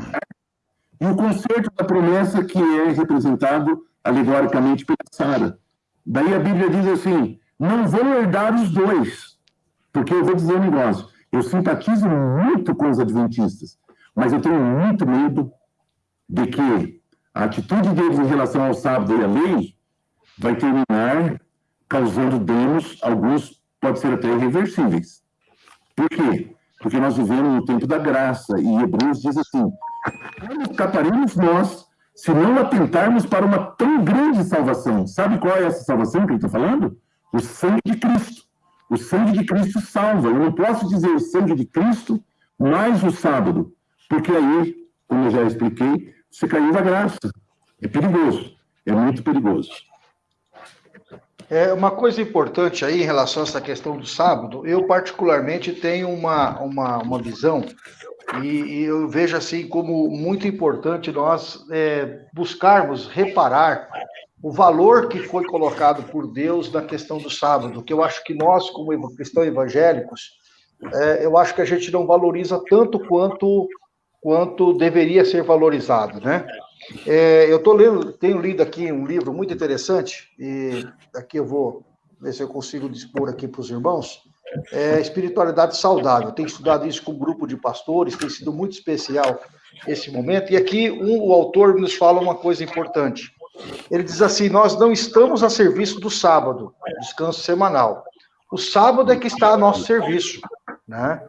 e o concerto da promessa, que é representado alegoricamente pela Sara. Daí a Bíblia diz assim: não vão herdar os dois, porque eu vou dizer um negócio, eu simpatizo muito com os adventistas, mas eu tenho muito medo de que a atitude deles em relação ao sábado e à lei vai terminar causando danos, alguns podem ser até irreversíveis. Por quê? Porque nós vivemos no tempo da graça, e Hebreus diz assim: como escaparemos nós se não atentarmos para uma tão grande salvação? Sabe qual é essa salvação que ele está falando? O sangue de Cristo. O sangue de Cristo salva. Eu não posso dizer o sangue de Cristo mais o sábado, porque aí, como eu já expliquei, você caiu da graça. É perigoso, é muito perigoso. É uma coisa importante aí em relação a essa questão do sábado, eu particularmente tenho uma, uma, uma visão e, e eu vejo assim como muito importante nós é, buscarmos reparar o valor que foi colocado por Deus na questão do sábado, que eu acho que nós, como cristãos evangélicos, é, eu acho que a gente não valoriza tanto quanto quanto deveria ser valorizado, né? É, eu tô lendo, tenho lido aqui um livro muito interessante, e aqui eu vou ver se eu consigo dispor aqui para os irmãos, é Espiritualidade Saudável. Tenho estudado isso com um grupo de pastores, tem sido muito especial esse momento, e aqui um, o autor nos fala uma coisa importante. Ele diz assim: Nós não estamos a serviço do sábado, descanso semanal. O sábado é que está a nosso serviço. Né?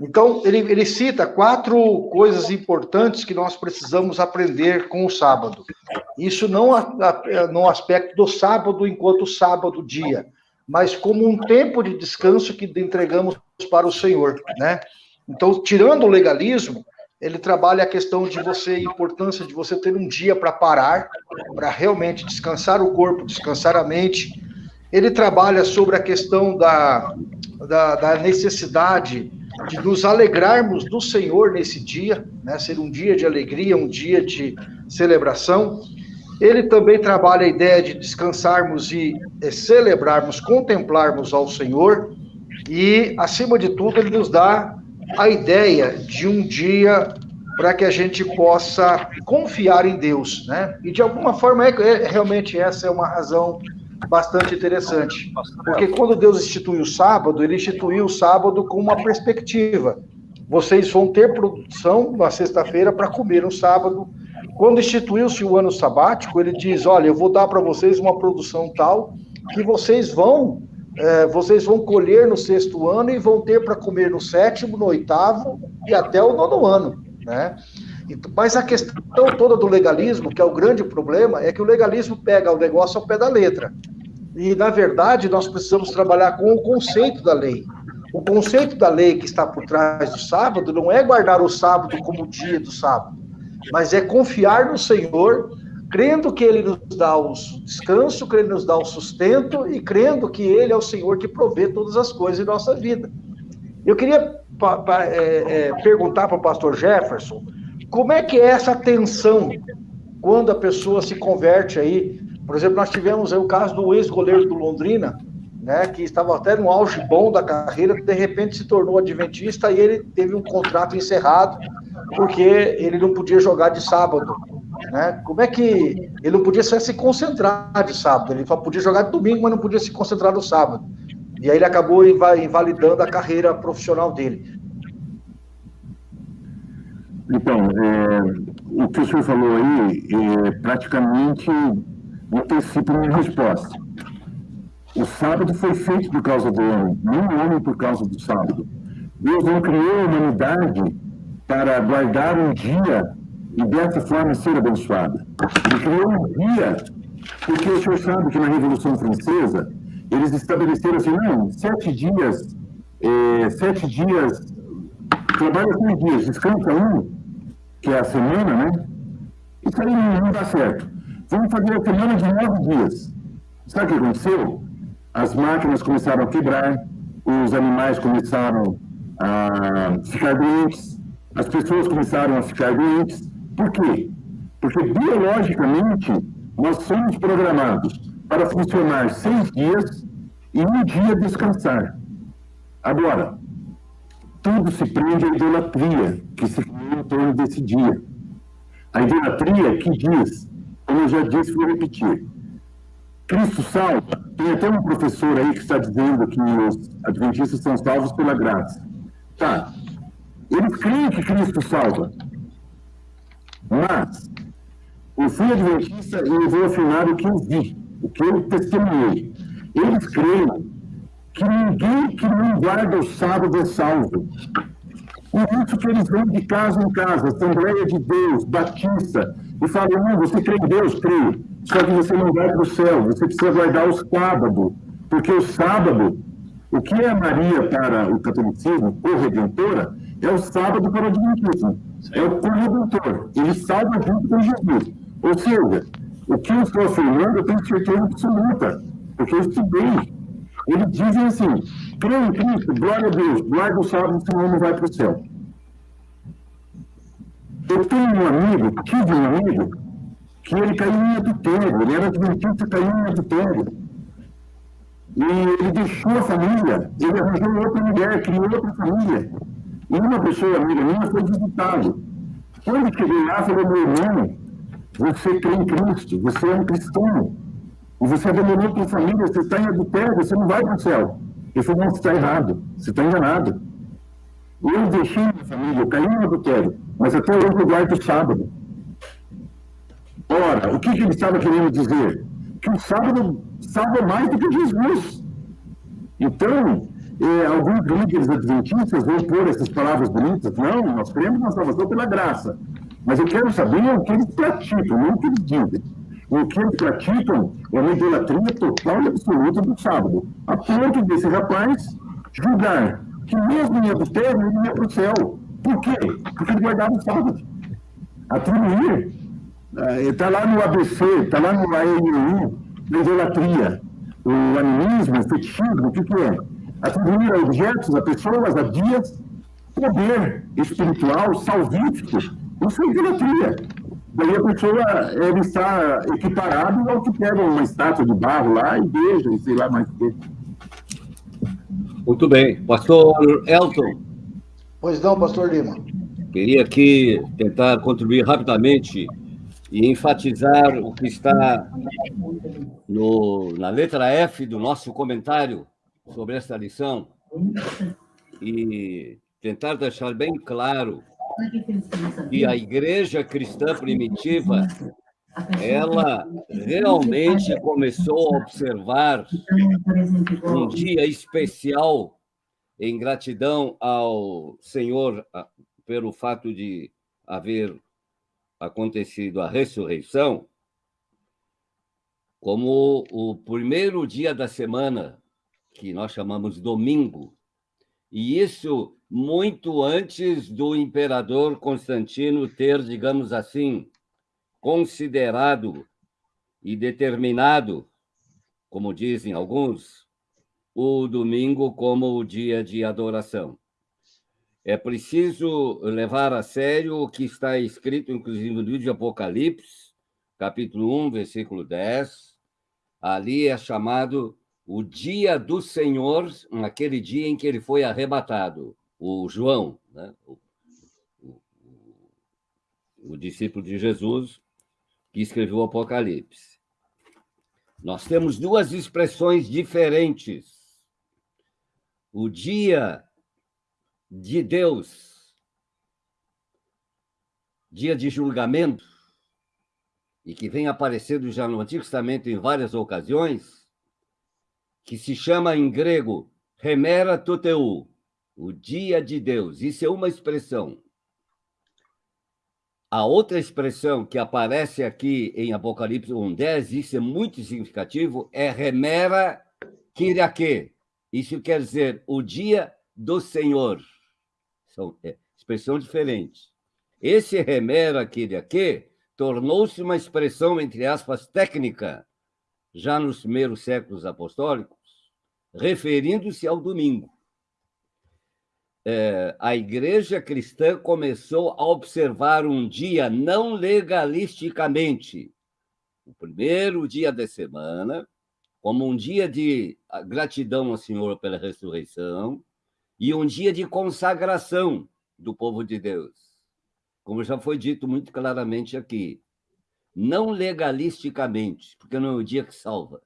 Então, ele, ele cita quatro coisas importantes que nós precisamos aprender com o sábado. Isso não a, a, no aspecto do sábado enquanto sábado dia, mas como um tempo de descanso que entregamos para o Senhor. Né? Então, tirando o legalismo, ele trabalha a questão de você, a importância de você ter um dia para parar, para realmente descansar o corpo, descansar a mente. Ele trabalha sobre a questão da, da, da necessidade de nos alegrarmos do Senhor nesse dia, né? ser um dia de alegria, um dia de celebração. Ele também trabalha a ideia de descansarmos e é, celebrarmos, contemplarmos ao Senhor, e, acima de tudo, ele nos dá a ideia de um dia para que a gente possa confiar em Deus, né? E de alguma forma, é, é realmente essa é uma razão bastante interessante. Porque quando Deus instituiu o sábado, ele instituiu o sábado com uma perspectiva. Vocês vão ter produção na sexta-feira para comer no sábado. Quando instituiu-se o ano sabático, ele diz: Olha, eu vou dar para vocês uma produção tal que vocês vão. É, vocês vão colher no sexto ano e vão ter para comer no sétimo, no oitavo e até o nono ano, né? Mas a questão toda do legalismo, que é o grande problema, é que o legalismo pega o negócio ao pé da letra. E, na verdade, nós precisamos trabalhar com o conceito da lei. O conceito da lei que está por trás do sábado não é guardar o sábado como o dia do sábado, mas é confiar no Senhor, crendo que Ele nos dá o descanso, crendo que nos dá o sustento e crendo que Ele é o Senhor que provê todas as coisas em nossa vida. Eu queria é, é, perguntar para o pastor Jefferson como é que é essa tensão quando a pessoa se converte aí por exemplo, nós tivemos o caso do ex-goleiro do Londrina, né, que estava até no auge bom da carreira, de repente se tornou adventista e ele teve um contrato encerrado porque ele não podia jogar de sábado. Né? Como é que ele não podia só se concentrar de sábado? Ele só podia jogar de domingo, mas não podia se concentrar no sábado. E aí ele acabou invalidando a carreira profissional dele. Então, é, o que o senhor falou aí é praticamente antecipo minha resposta. O sábado foi feito por causa do homem, não o homem por causa do sábado. Deus não criou a humanidade para guardar um dia e dessa forma ser abençoada. Ele criou um dia, porque o senhor sabe que na Revolução Francesa eles estabeleceram assim, não, sete dias, é, sete dias, trabalha seis dias, descansa um, que é a semana, né? Isso aí não, não dá certo. Vamos fazer a semana de nove dias. Sabe o que aconteceu? As máquinas começaram a quebrar, os animais começaram a ficar doentes, as pessoas começaram a ficar doentes. Por quê? Porque biologicamente nós somos programados para funcionar seis dias e um dia descansar. Agora, tudo se prende à idolatria que se criou em torno desse dia. A idolatria que diz como eu já disse, vou repetir. Cristo salva. Tem até um professor aí que está dizendo que os adventistas são salvos pela graça. Tá. Eles creem que Cristo salva. Mas, eu fui adventista e eu vou afirmar o que eu vi, o que eu testemunhei. Eles creem que ninguém que não guarda o sábado é salvo. Por isso que eles vão de casa em casa, Assembleia de Deus, Batista, e falam, não, você crê em Deus? Creio. Só que você não vai para o céu, você precisa guardar o sábado. Porque o sábado, o que é Maria para o catolicismo, corredentora, é o sábado para o adventismo. É o corredentor. Ele salva junto com Jesus. Ou seja, o que eu estou afirmando, eu tenho certeza absoluta, porque eu estudei. Eles dizem assim: crê em Cristo, glória a Deus, guarda o sábado, senão não vai para o céu. Eu tenho um amigo, tive um amigo, que ele caiu em adultério, ele era adventista, caiu em adultério. E ele deixou a família, ele arranjou outra mulher, criou outra família. E uma pessoa amiga minha foi visitá-lo. Quando cheguei lá, falei, meu irmão, você crê em Cristo, você é um cristão. E você abandonou sua família, você está em adultério, você não vai para o céu. Ele falou, não, você está errado, você está enganado. Eu deixei minha família, eu caí no adultério, mas até hoje eu guardo o sábado. Ora, o que, que ele estava querendo dizer? Que o sábado salva mais do que Jesus. Então, eh, alguns líderes adventistas vão pôr essas palavras bonitas. Não, nós cremos na salvação pela graça. Mas eu quero saber o que eles praticam, não o que eles dizem. O que eles praticam é uma idolatria total e absoluta do sábado. A ponto desse rapaz julgar que mesmo em adultério ele ia para o céu. Por quê? Porque ele guardava o sábado. Atribuir. Está eh, lá no ABC, está lá no ANU, na idolatria. O animismo, o fetichismo, o que, que é? Atribuir a objetos, a pessoas, a dias, poder espiritual, salvífico. Isso é idolatria. Daí a pessoa ele está equiparado ao que pega uma estátua de barro lá e beija, e sei lá mais o que. Muito bem. Pastor Elton. Pois não, pastor Lima. Queria aqui tentar contribuir rapidamente e enfatizar o que está no, na letra F do nosso comentário sobre esta lição e tentar deixar bem claro que a igreja cristã primitiva ela realmente começou a observar um dia especial em gratidão ao Senhor pelo fato de haver acontecido a ressurreição, como o primeiro dia da semana, que nós chamamos domingo, e isso muito antes do imperador Constantino ter, digamos assim, considerado e determinado, como dizem alguns, o domingo como o dia de adoração. É preciso levar a sério o que está escrito, inclusive, no livro de Apocalipse, capítulo 1, versículo 10. Ali é chamado o dia do Senhor, naquele dia em que ele foi arrebatado. O João, né? o, o, o discípulo de Jesus, que escreveu o Apocalipse. Nós temos duas expressões diferentes. O dia de Deus, dia de julgamento, e que vem aparecendo já no Antigo Testamento em várias ocasiões, que se chama em grego Remera Toteu, o dia de Deus. Isso é uma expressão. A outra expressão que aparece aqui em Apocalipse 1.10, isso é muito significativo, é remera kiriake. Isso quer dizer o dia do Senhor. São é, expressão diferente. Esse remera kiriake tornou-se uma expressão, entre aspas, técnica, já nos primeiros séculos apostólicos, referindo-se ao domingo é, a igreja cristã começou a observar um dia não legalisticamente, o primeiro dia da semana, como um dia de gratidão ao Senhor pela ressurreição e um dia de consagração do povo de Deus. Como já foi dito muito claramente aqui, não legalisticamente, porque não é o dia que salva,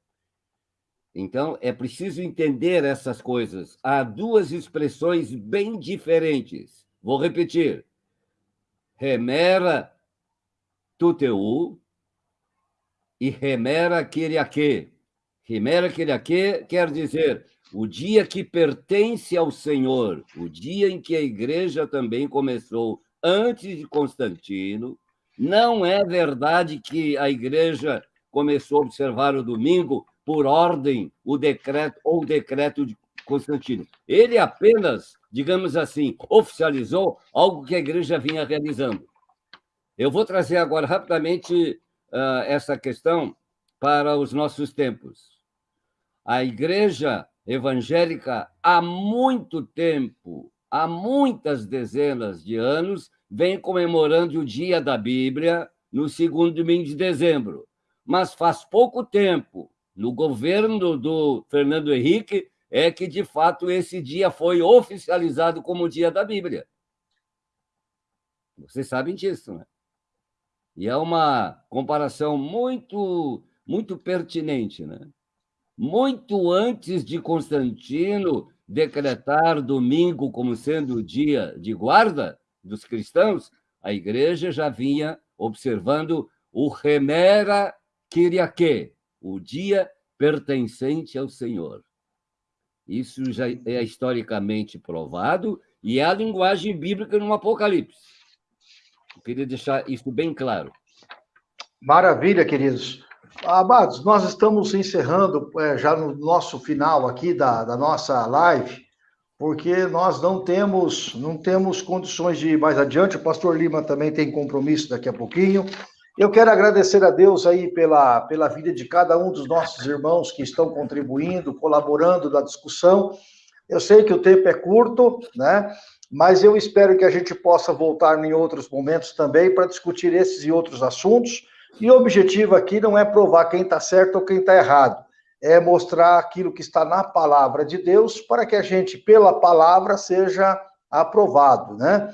então, é preciso entender essas coisas. Há duas expressões bem diferentes. Vou repetir. Remera tuteu e remera kiriake. Remera kiriake quer dizer o dia que pertence ao Senhor, o dia em que a igreja também começou antes de Constantino. Não é verdade que a igreja começou a observar o domingo por ordem o decreto ou decreto de Constantino. Ele apenas, digamos assim, oficializou algo que a igreja vinha realizando. Eu vou trazer agora rapidamente uh, essa questão para os nossos tempos. A igreja evangélica, há muito tempo, há muitas dezenas de anos, vem comemorando o dia da Bíblia no segundo domingo de dezembro. Mas faz pouco tempo no governo do Fernando Henrique, é que, de fato, esse dia foi oficializado como o dia da Bíblia. Vocês sabem disso, né? E é uma comparação muito, muito pertinente, né? Muito antes de Constantino decretar domingo como sendo o dia de guarda dos cristãos, a igreja já vinha observando o remera Kyriake, o dia pertencente ao Senhor. Isso já é historicamente provado e é a linguagem bíblica no Apocalipse. Eu queria deixar isso bem claro. Maravilha, queridos. Amados, nós estamos encerrando é, já no nosso final aqui da, da nossa live, porque nós não temos, não temos condições de ir mais adiante. O pastor Lima também tem compromisso daqui a pouquinho. Eu quero agradecer a Deus aí pela, pela vida de cada um dos nossos irmãos que estão contribuindo, colaborando na discussão. Eu sei que o tempo é curto, né? Mas eu espero que a gente possa voltar em outros momentos também para discutir esses e outros assuntos. E o objetivo aqui não é provar quem está certo ou quem está errado, é mostrar aquilo que está na palavra de Deus para que a gente, pela palavra, seja aprovado, né?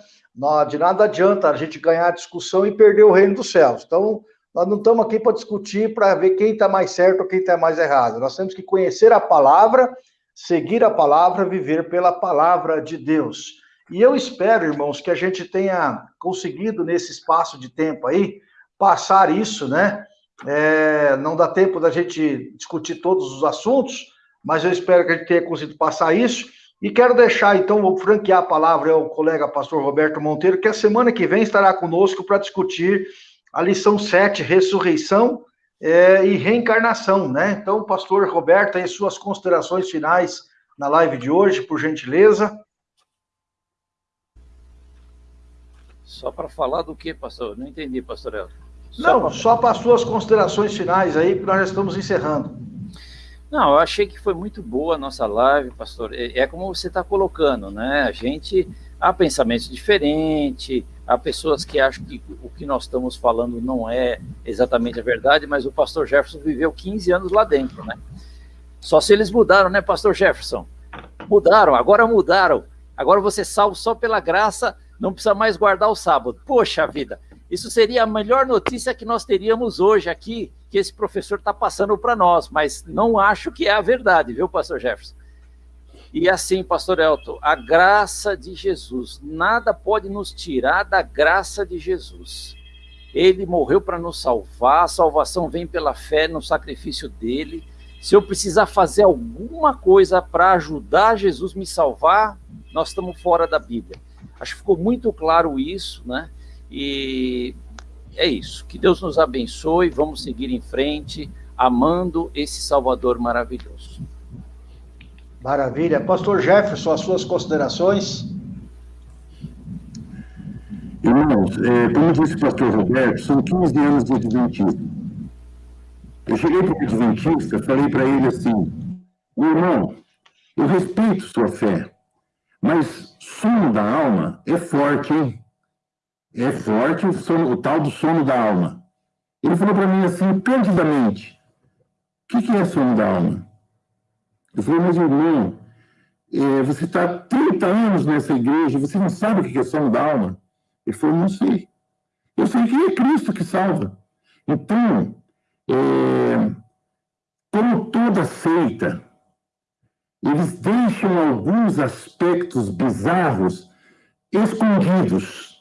De nada adianta a gente ganhar a discussão e perder o reino dos céus. Então, nós não estamos aqui para discutir, para ver quem está mais certo ou quem está mais errado. Nós temos que conhecer a palavra, seguir a palavra, viver pela palavra de Deus. E eu espero, irmãos, que a gente tenha conseguido nesse espaço de tempo aí passar isso, né? É, não dá tempo da gente discutir todos os assuntos, mas eu espero que a gente tenha conseguido passar isso. E quero deixar, então, vou franquear a palavra ao colega pastor Roberto Monteiro, que a semana que vem estará conosco para discutir a lição 7, ressurreição é, e reencarnação, né? Então, pastor Roberto, aí suas considerações finais na live de hoje, por gentileza. Só para falar do que, pastor? Não entendi, pastor Elton. Não, só para suas considerações finais aí, que nós já estamos encerrando. Não, eu achei que foi muito boa a nossa live, pastor. É, é como você está colocando, né? A gente há pensamentos diferentes, há pessoas que acham que o que nós estamos falando não é exatamente a verdade, mas o pastor Jefferson viveu 15 anos lá dentro, né? Só se eles mudaram, né, pastor Jefferson? Mudaram, agora mudaram. Agora você é salvo só pela graça, não precisa mais guardar o sábado. Poxa vida, isso seria a melhor notícia que nós teríamos hoje aqui, que esse professor está passando para nós, mas não acho que é a verdade, viu, pastor Jefferson? E assim, pastor Elton, a graça de Jesus, nada pode nos tirar da graça de Jesus. Ele morreu para nos salvar, a salvação vem pela fé no sacrifício dele. Se eu precisar fazer alguma coisa para ajudar Jesus me salvar, nós estamos fora da Bíblia. Acho que ficou muito claro isso, né? E é isso. Que Deus nos abençoe. Vamos seguir em frente, amando esse Salvador maravilhoso. Maravilha. Pastor Jefferson, as suas considerações? Irmãos, é, como disse o pastor Roberto, são 15 anos de Adventismo. Eu cheguei para o Adventista, falei para ele assim: meu irmão, eu respeito sua fé, mas sono da alma é forte, hein? É forte o, sono, o tal do sono da alma. Ele falou para mim assim, perdidamente, o que, que é sono da alma? Eu falei, mas irmão, é, você está 30 anos nessa igreja, você não sabe o que é sono da alma? Ele falou, não sei. Eu sei que é Cristo que salva. Então, é, como toda seita, eles deixam alguns aspectos bizarros escondidos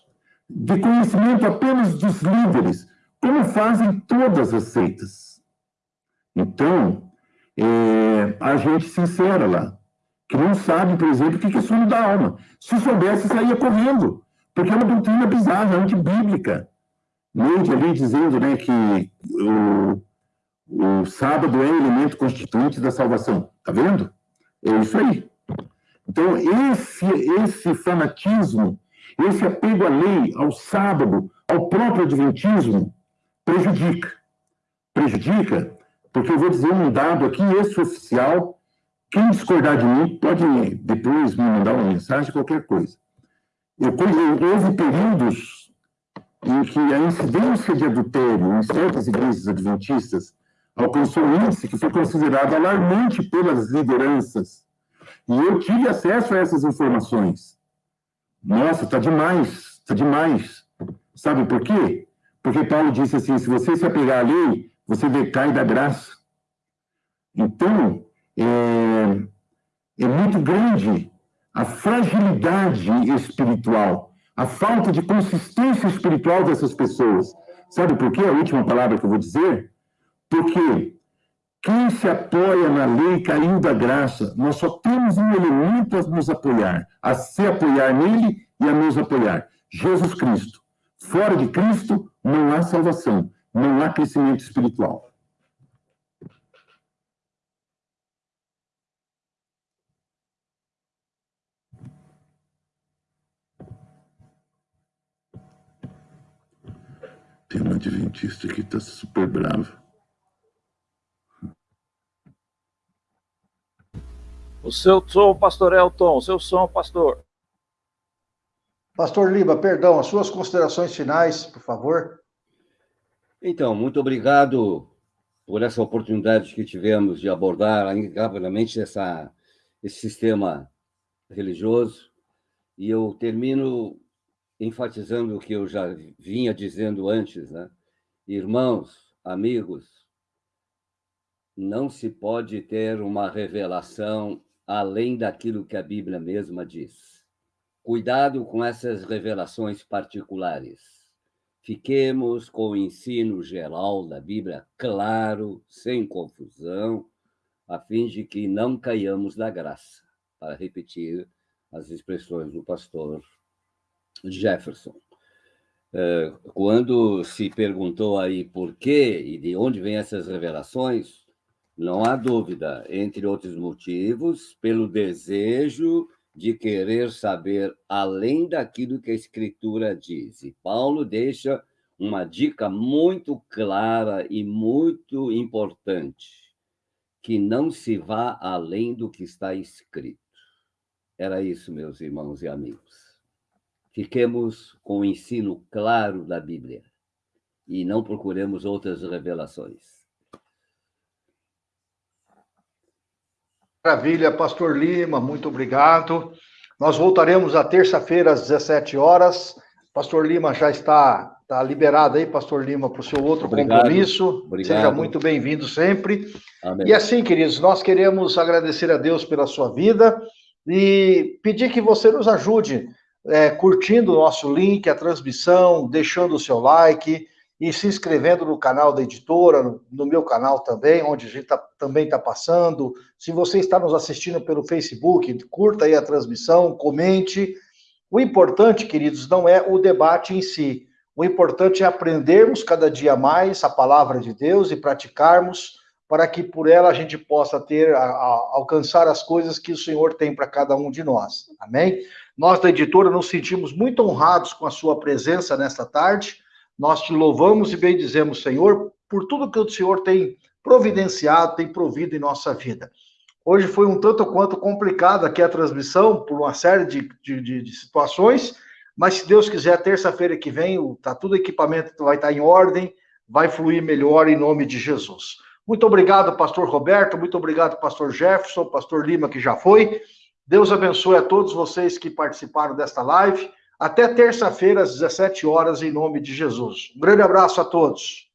de conhecimento apenas dos líderes, como fazem todas as seitas. Então, é, a gente sincera lá, que não sabe, por exemplo, o que é sono da alma. Se soubesse, saía correndo, porque é uma doutrina bizarra, antibíblica. Neide ali dizendo né, que o, o sábado é elemento constituinte da salvação. Está vendo? É isso aí. Então, esse, esse fanatismo esse apego à lei, ao sábado, ao próprio adventismo, prejudica. Prejudica, porque eu vou dizer um dado aqui, esse oficial, quem discordar de mim pode depois me mandar uma mensagem, qualquer coisa. Eu, houve períodos em que a incidência de adultério em certas igrejas adventistas alcançou um índice que foi considerado alarmante pelas lideranças. E eu tive acesso a essas informações. Nossa, está demais, está demais. Sabe por quê? Porque Paulo disse assim: se você se apegar à lei, você decai da graça. Então, é, é muito grande a fragilidade espiritual, a falta de consistência espiritual dessas pessoas. Sabe por quê? A última palavra que eu vou dizer? Porque quem se apoia na lei caiu da graça. Nós só temos um elemento a nos apoiar, a se apoiar nele e a nos apoiar: Jesus Cristo. Fora de Cristo não há salvação, não há crescimento espiritual. Tem uma adventista que está super brava. O seu som, pastor Elton, o seu som, pastor. Pastor Liba, perdão, as suas considerações finais, por favor. Então, muito obrigado por essa oportunidade que tivemos de abordar rapidamente essa, esse sistema religioso. E eu termino enfatizando o que eu já vinha dizendo antes, né? Irmãos, amigos, não se pode ter uma revelação além daquilo que a Bíblia mesma diz. Cuidado com essas revelações particulares. Fiquemos com o ensino geral da Bíblia claro, sem confusão, a fim de que não caiamos da graça, para repetir as expressões do pastor Jefferson. Eh, quando se perguntou aí por quê e de onde vêm essas revelações, não há dúvida, entre outros motivos, pelo desejo de querer saber além daquilo que a Escritura diz. E Paulo deixa uma dica muito clara e muito importante: que não se vá além do que está escrito. Era isso, meus irmãos e amigos. Fiquemos com o ensino claro da Bíblia e não procuremos outras revelações. Maravilha, Pastor Lima, muito obrigado. Nós voltaremos à terça-feira às 17 horas. Pastor Lima já está, está liberado aí, Pastor Lima, para o seu outro obrigado, compromisso. Obrigado. Seja muito bem-vindo sempre. Amém. E assim, queridos, nós queremos agradecer a Deus pela sua vida e pedir que você nos ajude é, curtindo o nosso link, a transmissão, deixando o seu like e se inscrevendo no canal da editora, no, meu canal também, onde a gente tá, também está passando. Se você está nos assistindo pelo Facebook, curta aí a transmissão, comente. O importante, queridos, não é o debate em si. O importante é aprendermos cada dia mais a palavra de Deus e praticarmos para que por ela a gente possa ter, a, a, alcançar as coisas que o Senhor tem para cada um de nós. Amém? Nós da editora nos sentimos muito honrados com a sua presença nesta tarde. Nós te louvamos e bendizemos, Senhor, por tudo que o Senhor tem providenciado, tem provido em nossa vida. Hoje foi um tanto quanto complicado aqui a transmissão, por uma série de, de, de situações, mas se Deus quiser, terça-feira que vem, tá tudo equipamento vai estar em ordem, vai fluir melhor em nome de Jesus. Muito obrigado, pastor Roberto, muito obrigado, pastor Jefferson, pastor Lima, que já foi. Deus abençoe a todos vocês que participaram desta live. Até terça-feira, às 17 horas, em nome de Jesus. Um grande abraço a todos.